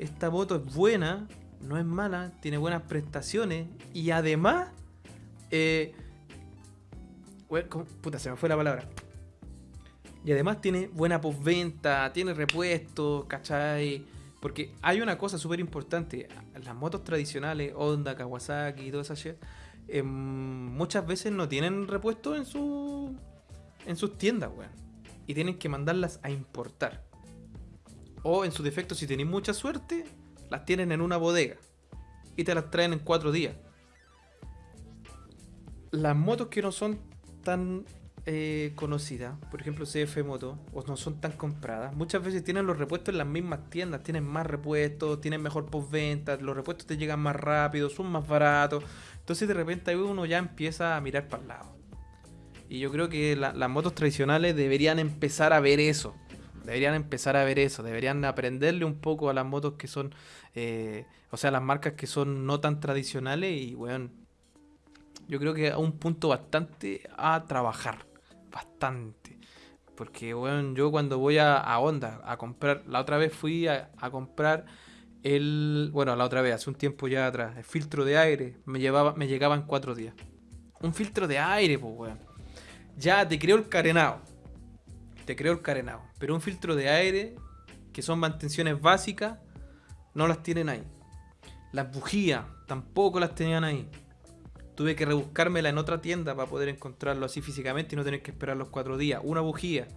esta moto es buena? No es mala, tiene buenas prestaciones y además eh, Puta, se me fue la palabra. Y además tiene buena postventa, tiene repuestos, ¿cachai? Porque hay una cosa súper importante. Las motos tradicionales, Honda, Kawasaki y toda esa shit, em, muchas veces no tienen repuestos en, su, en sus tiendas, weón. Y tienen que mandarlas a importar. O en su defecto, si tenéis mucha suerte, las tienen en una bodega. Y te las traen en cuatro días. Las motos que no son tan eh, conocidas, por ejemplo CF Moto, o no son tan compradas, muchas veces tienen los repuestos en las mismas tiendas, tienen más repuestos, tienen mejor postventa, los repuestos te llegan más rápido, son más baratos, entonces de repente uno ya empieza a mirar para el lado. Y yo creo que las motos tradicionales deberían empezar a ver eso. Deberían empezar a ver eso. Deberían aprenderle un poco a las motos que son. Eh, o sea, las marcas que son no tan tradicionales. Y, bueno, yo creo que a un punto bastante a trabajar. Bastante. Porque, bueno, yo cuando voy a, a Honda a comprar, la otra vez fui a, comprar el, bueno, la otra vez, hace un tiempo ya atrás, el filtro de aire, me, llevaba, me llegaba en cuatro días. Un filtro de aire, pues, weón. Ya te creo el carenado. Te creo el carenado. Pero un filtro de aire, que son mantenciones básicas, no las tienen ahí. Las bujías tampoco las tenían ahí tuve que rebuscármela en otra tienda para poder encontrarlo así físicamente y no tener que esperar los cuatro días. Una bujía.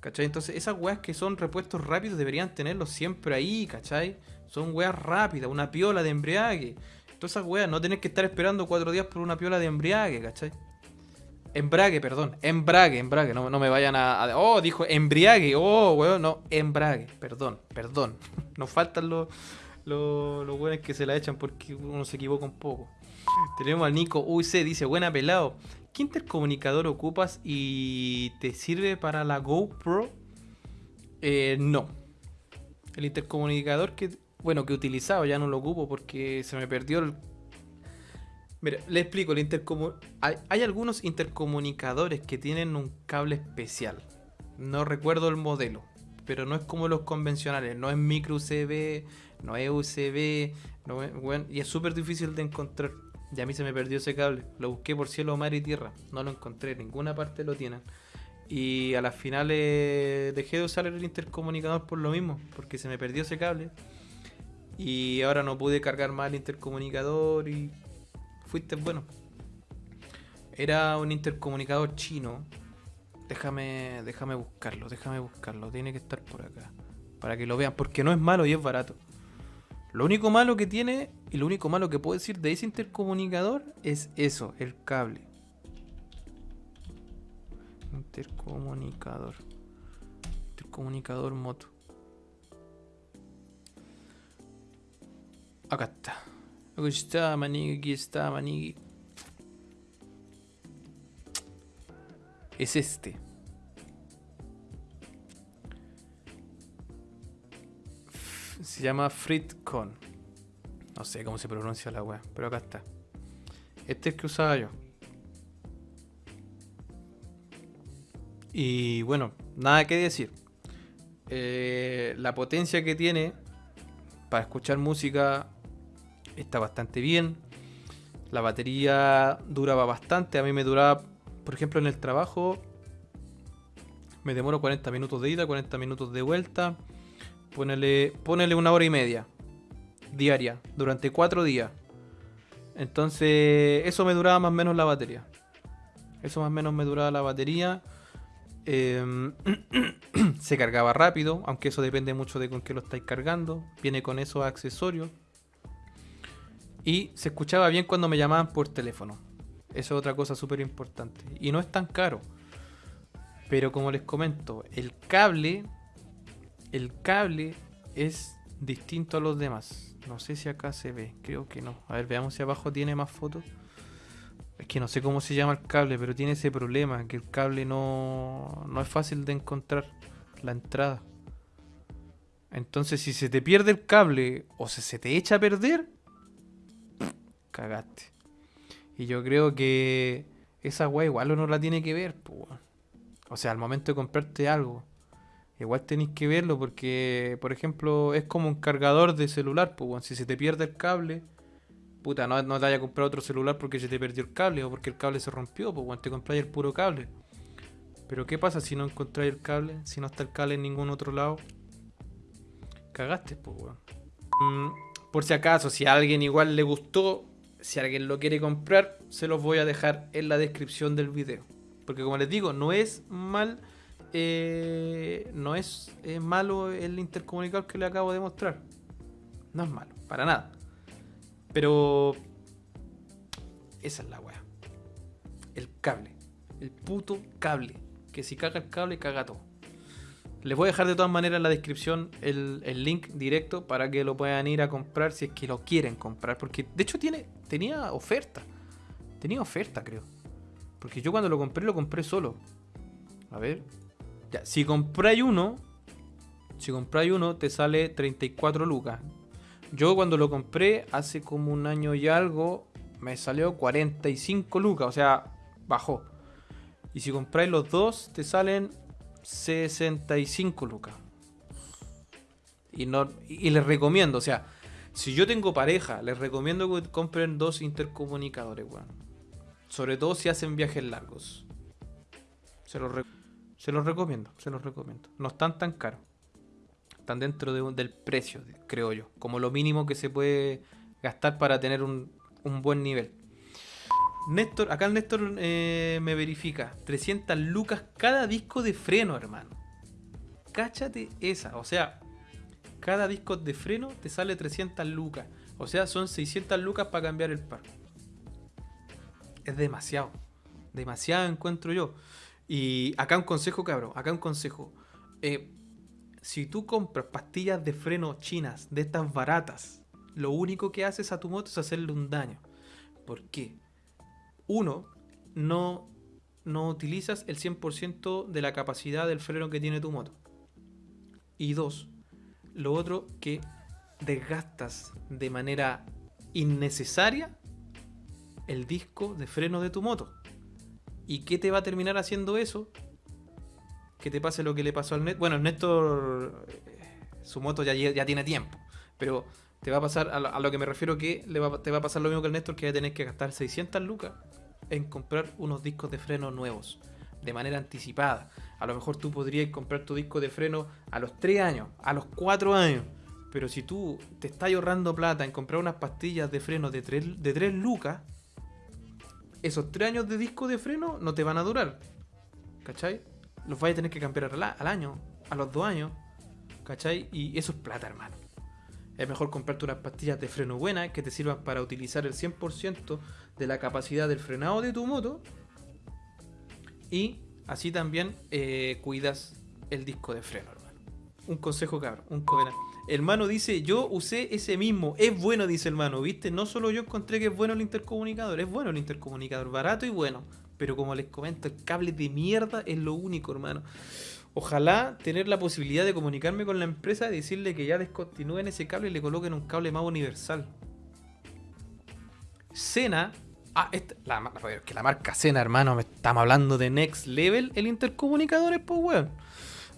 ¿Cachai? Entonces, esas weas que son repuestos rápidos deberían tenerlos siempre ahí, ¿cachai? Son weas rápidas, una piola de embriague. Todas esas weas, no tener que estar esperando cuatro días por una piola de embriague, ¿cachai? Embrague, perdón. Embrague, embrague. No, no me vayan a, Oh, dijo embriague. Oh, weón, no. Embrague. Perdón, perdón. Nos faltan los, los, los que se la echan porque uno se equivoca un poco. Tenemos al Nico UC, dice, buena pelado. ¿Qué intercomunicador ocupas y te sirve para la GoPro? Eh, no. El intercomunicador que, bueno, que he utilizado ya no lo ocupo porque se me perdió el... Mira, le explico, el hay, algunos intercomunicadores que tienen un cable especial. No recuerdo el modelo, pero no es como los convencionales, no es micro USB, no es USB, y es súper difícil de encontrar. Y a mí se me perdió ese cable. Lo busqué por cielo, mar y tierra. No lo encontré, en ninguna parte lo tienen. Y a las finales dejé de usar el intercomunicador por lo mismo, porque se me perdió ese cable. Y ahora no pude cargar más el intercomunicador y fuiste bueno. Era un intercomunicador chino. Déjame, déjame buscarlo, déjame buscarlo. Tiene que estar por acá. Para que lo vean, porque no es malo y es barato. Lo único malo que tiene y lo único malo que puedo decir de ese intercomunicador es eso, el cable. Intercomunicador. Intercomunicador moto. Acá está. Aquí está, manigui, aquí está, manigui. Es este. Se llama Fritcon. No sé cómo se pronuncia la wea, pero acá está. Este es el que usaba yo. Y bueno, nada que decir. Eh, la potencia que tiene para escuchar música está bastante bien. La batería duraba bastante. A mí me duraba, por ejemplo, en el trabajo. Me demoro 40 minutos de ida, 40 minutos de vuelta. Ponele, una hora y media diaria durante cuatro días. Entonces, eso me duraba más o menos la batería. Eso más o menos me duraba la batería. Em, se cargaba rápido, aunque eso depende mucho de con qué lo estáis cargando. Viene con esos accesorios. Y se escuchaba bien cuando me llamaban por teléfono. Eso es otra cosa súper importante. Y no es tan caro. Pero como les comento, el cable. El cable es distinto a los demás. No sé si acá se ve. Creo que no. A ver, veamos si abajo tiene más fotos. Es que no sé cómo se llama el cable, pero tiene ese problema, que el cable no, no es fácil de encontrar la entrada. Entonces, si se te pierde el cable o se, se te echa a perder, cagaste. Y yo creo que esa weá igual uno la tiene que ver. O sea, al momento de comprarte algo, igual tenéis que verlo porque, por ejemplo, es como un cargador de celular, pues, weón. Si se te pierde el cable, puta, no, te vayas a comprar otro celular porque se te perdió el cable o porque el cable se rompió, pues, weón, te compráis el puro cable. Pero ¿qué pasa si no encontráis el cable? Si no está el cable en ningún otro lado. Cagaste, pues, weón. Mm, por si acaso, si a alguien igual le gustó, si alguien lo quiere comprar, se los voy a dejar en la descripción del video. Porque como les digo, no es mal. Eh, no es, malo el intercomunicador que le acabo de mostrar. No es malo, para nada. Pero. Esa es la weá. El cable. El puto cable. Que si caga el cable, caga todo. Les voy a dejar de todas maneras en la descripción el, el link directo para que lo puedan ir a comprar si es que lo quieren comprar. Porque de hecho tiene, tenía oferta. Tenía oferta, creo. Porque yo cuando lo compré, lo compré solo. A ver. Ya, si compráis uno, si compráis uno, te sale 34 lucas. Yo cuando lo compré hace como un año y algo, me salió 45 lucas, o sea, bajó. Y si compráis los dos, te salen 65 lucas. Y, no, y les recomiendo, o sea, si yo tengo pareja, les recomiendo que compren dos intercomunicadores, weón. Sobre todo si hacen viajes largos. Se los, re- se los recomiendo, se los recomiendo. No están tan caros. Están dentro del precio, creo yo. Como lo mínimo que se puede gastar para tener un, un buen nivel. Néstor, acá el Néstor eh, me verifica. 300 lucas cada disco de freno, hermano. Cáchate esa. O sea, cada disco de freno te sale 300 lucas. O sea, son 600 lucas para cambiar el par. Es demasiado. Demasiado encuentro yo. Y acá un consejo, cabrón. Acá un consejo. Eh, si tú compras pastillas de freno chinas, de estas baratas, lo único que haces a tu moto es hacerle un daño. ¿Por qué? Uno, no, no utilizas el 100% de la capacidad del freno que tiene tu moto. Y dos, lo otro que desgastas de manera innecesaria el disco de freno de tu moto. ¿Y qué te va a terminar haciendo eso? Que te pase lo que le pasó al Néstor. Bueno, Néstor, eh, su moto ya, tiene tiempo, pero te va a pasar, a lo, que me refiero que le te va a pasar lo mismo que el Néstor, que va a tener que gastar 600 lucas en comprar unos discos de freno nuevos, de manera anticipada. A lo mejor tú podrías comprar tu disco de freno a los 3 años, a los 4 años. Pero si tú te estás ahorrando plata en comprar unas pastillas de freno de 3, de 3 lucas, esos 3 años de disco de freno no te van a durar. ¿Cachai? Los vais a tener que cambiar al, año, a los 2 años. ¿Cachai? Y eso es plata, hermano. Es mejor comprarte unas pastillas de freno buenas que te sirvan para utilizar el 100% de la capacidad del frenado de tu moto. Y así también eh, cuidas el disco de freno, hermano. Un consejo, cabrón. Un covenant. Hermano dice, yo usé ese mismo. Es bueno, dice hermano, ¿viste? No solo yo encontré que es bueno el intercomunicador, es bueno el intercomunicador, barato y bueno. Pero como les comento, el cable de mierda es lo único, hermano. Ojalá tener la posibilidad de comunicarme con la empresa y decirle que ya descontinúen ese cable y le coloquen un cable más universal. Sena. Ah, esta, la, que la marca Sena, hermano, me estamos hablando de Next Level. El intercomunicador es pues, weón.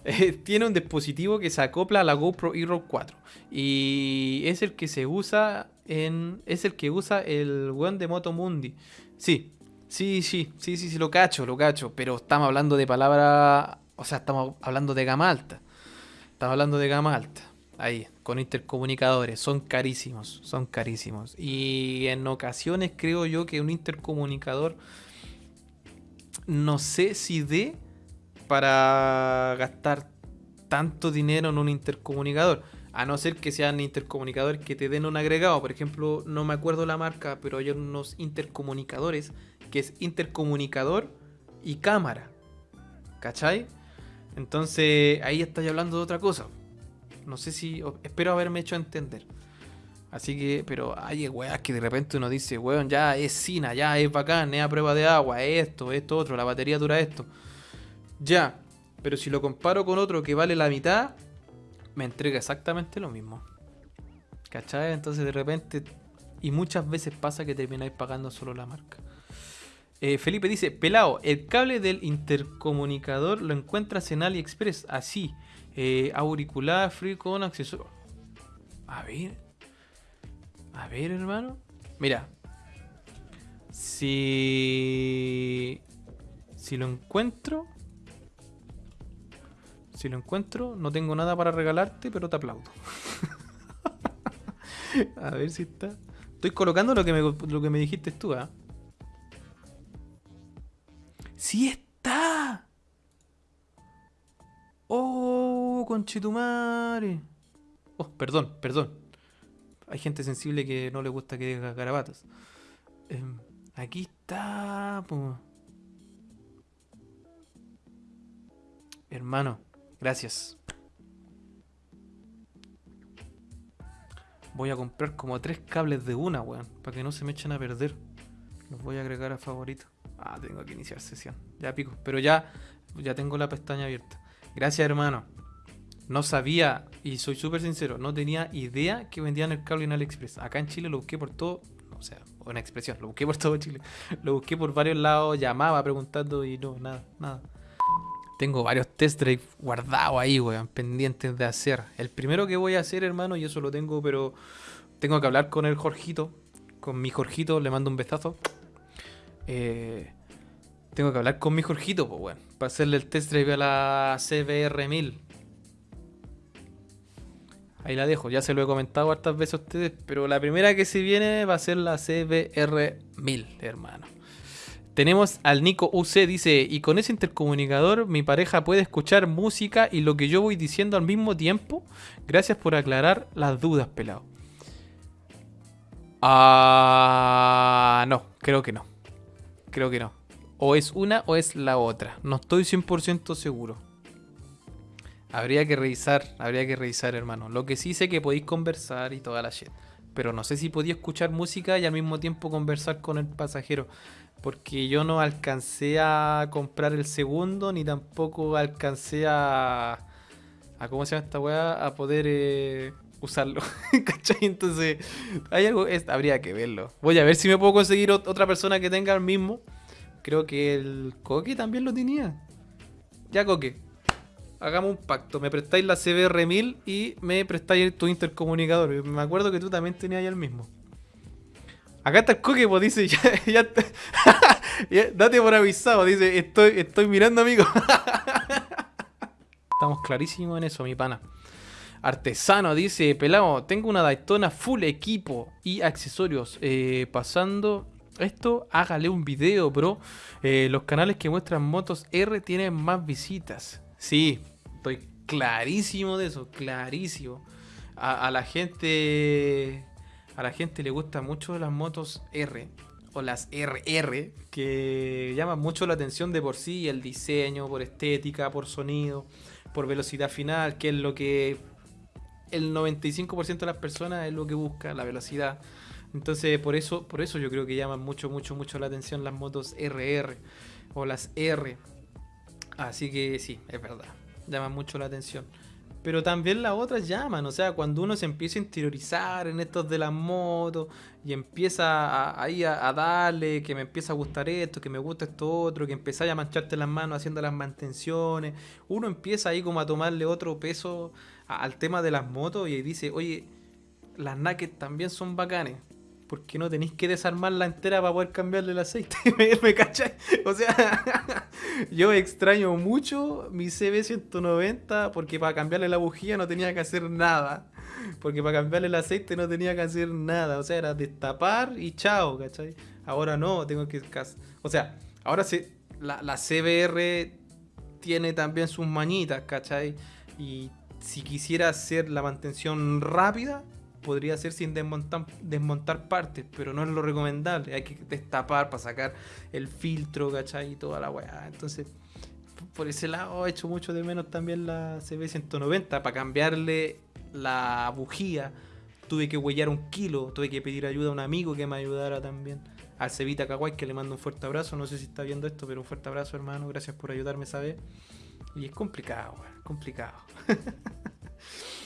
tiene un dispositivo que se acopla a la GoPro Hero 4. Y es el que se usa en. Es el que usa el weón de Moto Mundi. Sí, sí, sí, sí, sí, sí, lo cacho, lo cacho. Pero estamos hablando de palabra o sea, estamos hablando de gama alta. Estamos hablando de gama alta. Ahí, con intercomunicadores. Son carísimos. Son carísimos. Y en ocasiones creo yo que un intercomunicador. No sé si dé para gastar tanto dinero en un intercomunicador. A no ser que sean intercomunicadores que te den un agregado. Por ejemplo, no me acuerdo la marca, pero hay unos intercomunicadores que es intercomunicador y cámara. ¿Cachai? Entonces ahí estáis hablando de otra cosa. No sé si. Espero haberme hecho entender. Así que, pero hay weas que de repente uno dice, weón, ya es Sina, ya es bacán, es a prueba de agua, es esto, esto, otro, la batería dura esto. Ya, pero si lo comparo con otro que vale la mitad, me entrega exactamente lo mismo. ¿Cachai? Entonces de repente, y muchas veces pasa que termináis pagando solo la marca. Eh, Felipe dice, pelado, el cable del intercomunicador lo encuentras en AliExpress, así, eh, auricular free con accesorio. A ver, a ver hermano, mira, si, si lo encuentro, si lo encuentro, no tengo nada para regalarte, pero te aplaudo. a ver si está. Estoy colocando lo que me, lo que me dijiste tú, ¿ah? ¡Sí está! ¡Oh, conchetumare! Oh, perdón, perdón. Hay gente sensible que no le gusta que diga garabatos. Em, aquí está. Hermano, gracias. Voy a comprar como tres cables de una, weón. Para que no se me echen a perder. Los voy a agregar a favorito. Ah, tengo que iniciar sesión. Ya pico. Pero ya, ya tengo la pestaña abierta. Gracias, hermano. No sabía, y soy súper sincero, no tenía idea que vendían el cable en AliExpress. Acá en Chile lo busqué por todo, o sea, una expresión, lo busqué por todo Chile. Lo busqué por varios lados, llamaba preguntando y no, nada, nada. Tengo varios test drive guardados ahí, weón, pendientes de hacer. El primero que voy a hacer, hermano, y eso lo tengo, pero tengo que hablar con el Jorgito, con mi Jorgito, le mando un besazo. Eh, tengo que hablar con mi Jorgito, pues, bueno, para hacerle el test drive a la CBR1000. Ahí la dejo, ya se lo he comentado hartas veces a ustedes, pero la primera que se viene va a ser la CBR1000, hermano. Tenemos al Nico UC, dice, y con ese intercomunicador mi pareja puede escuchar música y lo que yo voy diciendo al mismo tiempo. Gracias por aclarar las dudas, pelado. Ah, no, creo que no. Creo que no. O es una o es la otra. No estoy 100% seguro. Habría que revisar, habría que revisar, hermano. Lo que sí sé que podéis conversar y toda la shit. Pero no sé si podía escuchar música y al mismo tiempo conversar con el pasajero. Porque yo no alcancé a comprar el segundo, ni tampoco alcancé a. ¿Cómo se llama esta weá? A poder. Eh, usarlo. ¿Cachai? Entonces, hay algo, habría que verlo. Voy a ver si me puedo conseguir otra persona que tenga el mismo. Creo que el Coque también lo tenía. Ya, Coque. Hagamos un pacto. Me prestáis la CBR 1000 y me prestáis tu intercomunicador. Me acuerdo que tú también tenías el mismo. Acá está el Coque, pues dice, ya, date por avisado, dice, estoy, estoy mirando, amigo. Estamos clarísimos en eso, mi pana. Artesano dice, pelado, tengo una Daytona full equipo y accesorios. Eh, pasando esto, hágale un video, bro. Eh, los canales que muestran motos R tienen más visitas. Sí, estoy clarísimo de eso, clarísimo. A, la gente, a la gente le gustan mucho las motos R o las RR que llaman mucho la atención de por sí, el diseño, por estética, por sonido, por velocidad final, que es lo que el 95% de las personas es lo que busca, la velocidad. Entonces, por eso, por eso yo creo que llaman mucho, mucho, mucho la atención las motos RR o las R. Así que sí, es verdad, llaman mucho la atención. Pero también las otras llaman, o sea, cuando uno se empieza a interiorizar en estos de las motos y empieza ahí a, darle, que me empieza a gustar esto, que me gusta esto otro, que empieza a mancharte las manos haciendo las mantenciones, uno empieza ahí como a tomarle otro peso al tema de las motos y dice, oye, las naked también son bacanes. Porque no tenéis que desarmarla entera para poder cambiarle el aceite. ¿Me, cachai? O sea, yo extraño mucho mi CB190 porque para cambiarle la bujía no tenía que hacer nada. Porque para cambiarle el aceite no tenía que hacer nada. O sea, era destapar y chao, ¿cachai? Ahora no, tengo que... O sea, ahora sí, la, la CBR tiene también sus mañitas, ¿cachai? Y si quisiera hacer la mantención rápida, podría ser sin desmontar, desmontar partes, pero no es lo recomendable. Hay que destapar para sacar el filtro, ¿cachai? Y toda la weá. Entonces, por ese lado he hecho mucho de menos también la CB190. Para cambiarle la bujía, tuve que huellar un kilo, tuve que pedir ayuda a un amigo que me ayudara también. Al Cevita Kawaii, que le mando un fuerte abrazo. No sé si está viendo esto, pero un fuerte abrazo, hermano. Gracias por ayudarme esa vez. Y es complicado, complicado.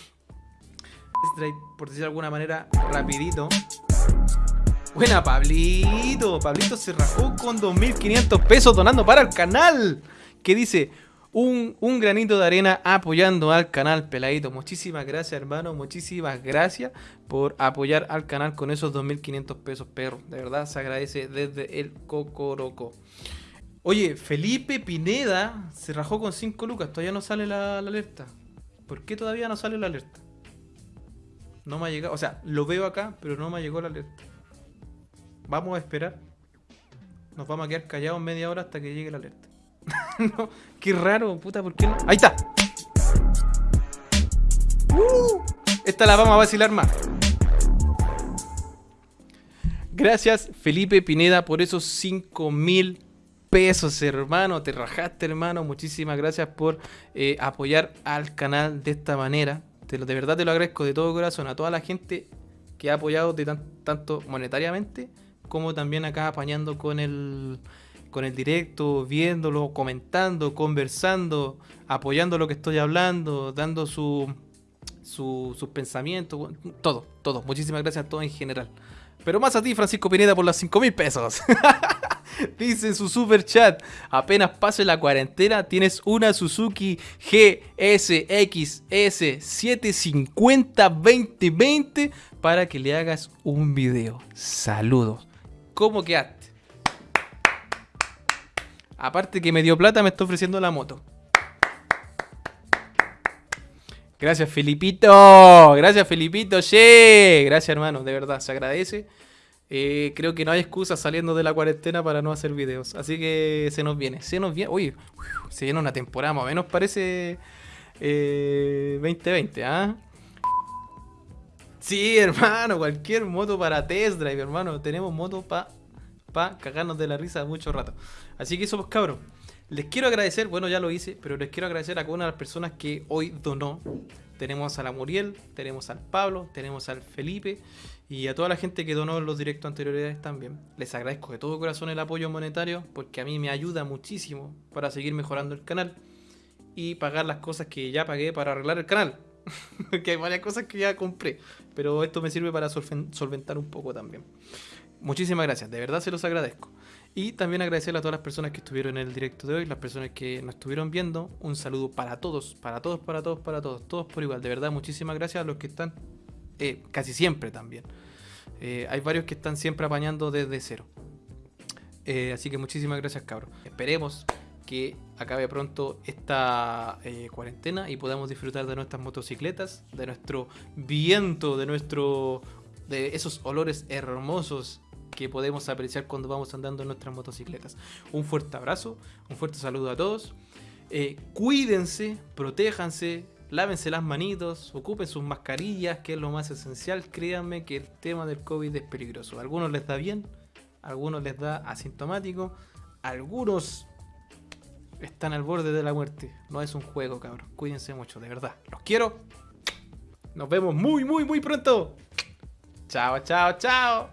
por decir de alguna manera, rapidito. Buena, Pablito. Pablito se rajó con 2.500 pesos donando para el canal. Que dice, un, un, granito de arena apoyando al canal, peladito. Muchísimas gracias, hermano. Muchísimas gracias por apoyar al canal con esos 2.500 pesos, perro. De verdad, se agradece desde el Cocoroco. Oye, Felipe Pineda se rajó con 5 lucas. Todavía no sale la, alerta. ¿Por qué todavía no sale la alerta? No me ha llegado. O sea, lo veo acá, pero no me llegó la alerta. Vamos a esperar. Nos vamos a quedar callados media hora hasta que llegue la alerta. no, qué raro, puta, ¿por qué no? ¡Ahí está! Uh, esta la vamos a vacilar más. Gracias, Felipe Pineda, por esos 5000 pesos, hermano. Te rajaste, hermano. Muchísimas gracias por eh, apoyar al canal de esta manera. De verdad te lo agradezco de todo corazón a toda la gente que ha apoyado de tanto monetariamente como también acá apañando con el, con el directo, viéndolo, comentando, conversando, apoyando lo que estoy hablando, dando su, su, sus pensamientos, todo, todo. Muchísimas gracias a todos en general. Pero más a ti, Francisco Pineda, por los 5 mil pesos. Dice su super chat, apenas pase la cuarentena, tienes una Suzuki GSXS 750 2020 para que le hagas un video. Saludos. ¿Cómo quedaste? Aparte que me dio plata, me está ofreciendo la moto. Gracias, Felipito. Gracias, Felipito. Che. Gracias, hermano. De verdad, se agradece. Eh, creo que no hay excusa saliendo de la cuarentena para no hacer videos. Así que se nos viene. Se nos viene. Uy, se viene una temporada más o menos parece 2020, eh, ¿ah? Sí, hermano, cualquier moto para test drive, hermano. Tenemos moto para pa cagarnos de la risa mucho rato. Así que eso, pues cabros. Les quiero agradecer, bueno, ya lo hice, pero les quiero agradecer a cada una de las personas que hoy donó. Tenemos a la Muriel, tenemos al Pablo, tenemos al Felipe. Y a toda la gente que donó los directos anteriores también, les agradezco de todo corazón el apoyo monetario porque a mí me ayuda muchísimo para seguir mejorando el canal y pagar las cosas que ya pagué para arreglar el canal. que hay varias cosas que ya compré. Pero esto me sirve para solventar un poco también. Muchísimas gracias, de verdad se los agradezco. Y también agradecerle a todas las personas que estuvieron en el directo de hoy, las personas que nos estuvieron viendo. Un saludo para todos, para todos, para todos, para todos, todos por igual. De verdad, muchísimas gracias a los que están eh, casi siempre también. Eh, hay varios que están siempre apañando desde cero. Eh, así que muchísimas gracias, cabros. Esperemos que acabe pronto esta cuarentena y podamos disfrutar de nuestras motocicletas, de nuestro viento, de nuestro de esos olores hermosos que podemos apreciar cuando vamos andando en nuestras motocicletas. Un fuerte abrazo, un fuerte saludo a todos. Cuídense, protéjanse, lávense las manitos, ocupen sus mascarillas, que es lo más esencial. Créanme que el tema del COVID es peligroso. A algunos les da bien, a algunos les da asintomático, algunos están al borde de la muerte. No es un juego, cabrón. Cuídense mucho, de verdad. Los quiero. Nos vemos muy, muy, muy pronto. Chao, chao, chao.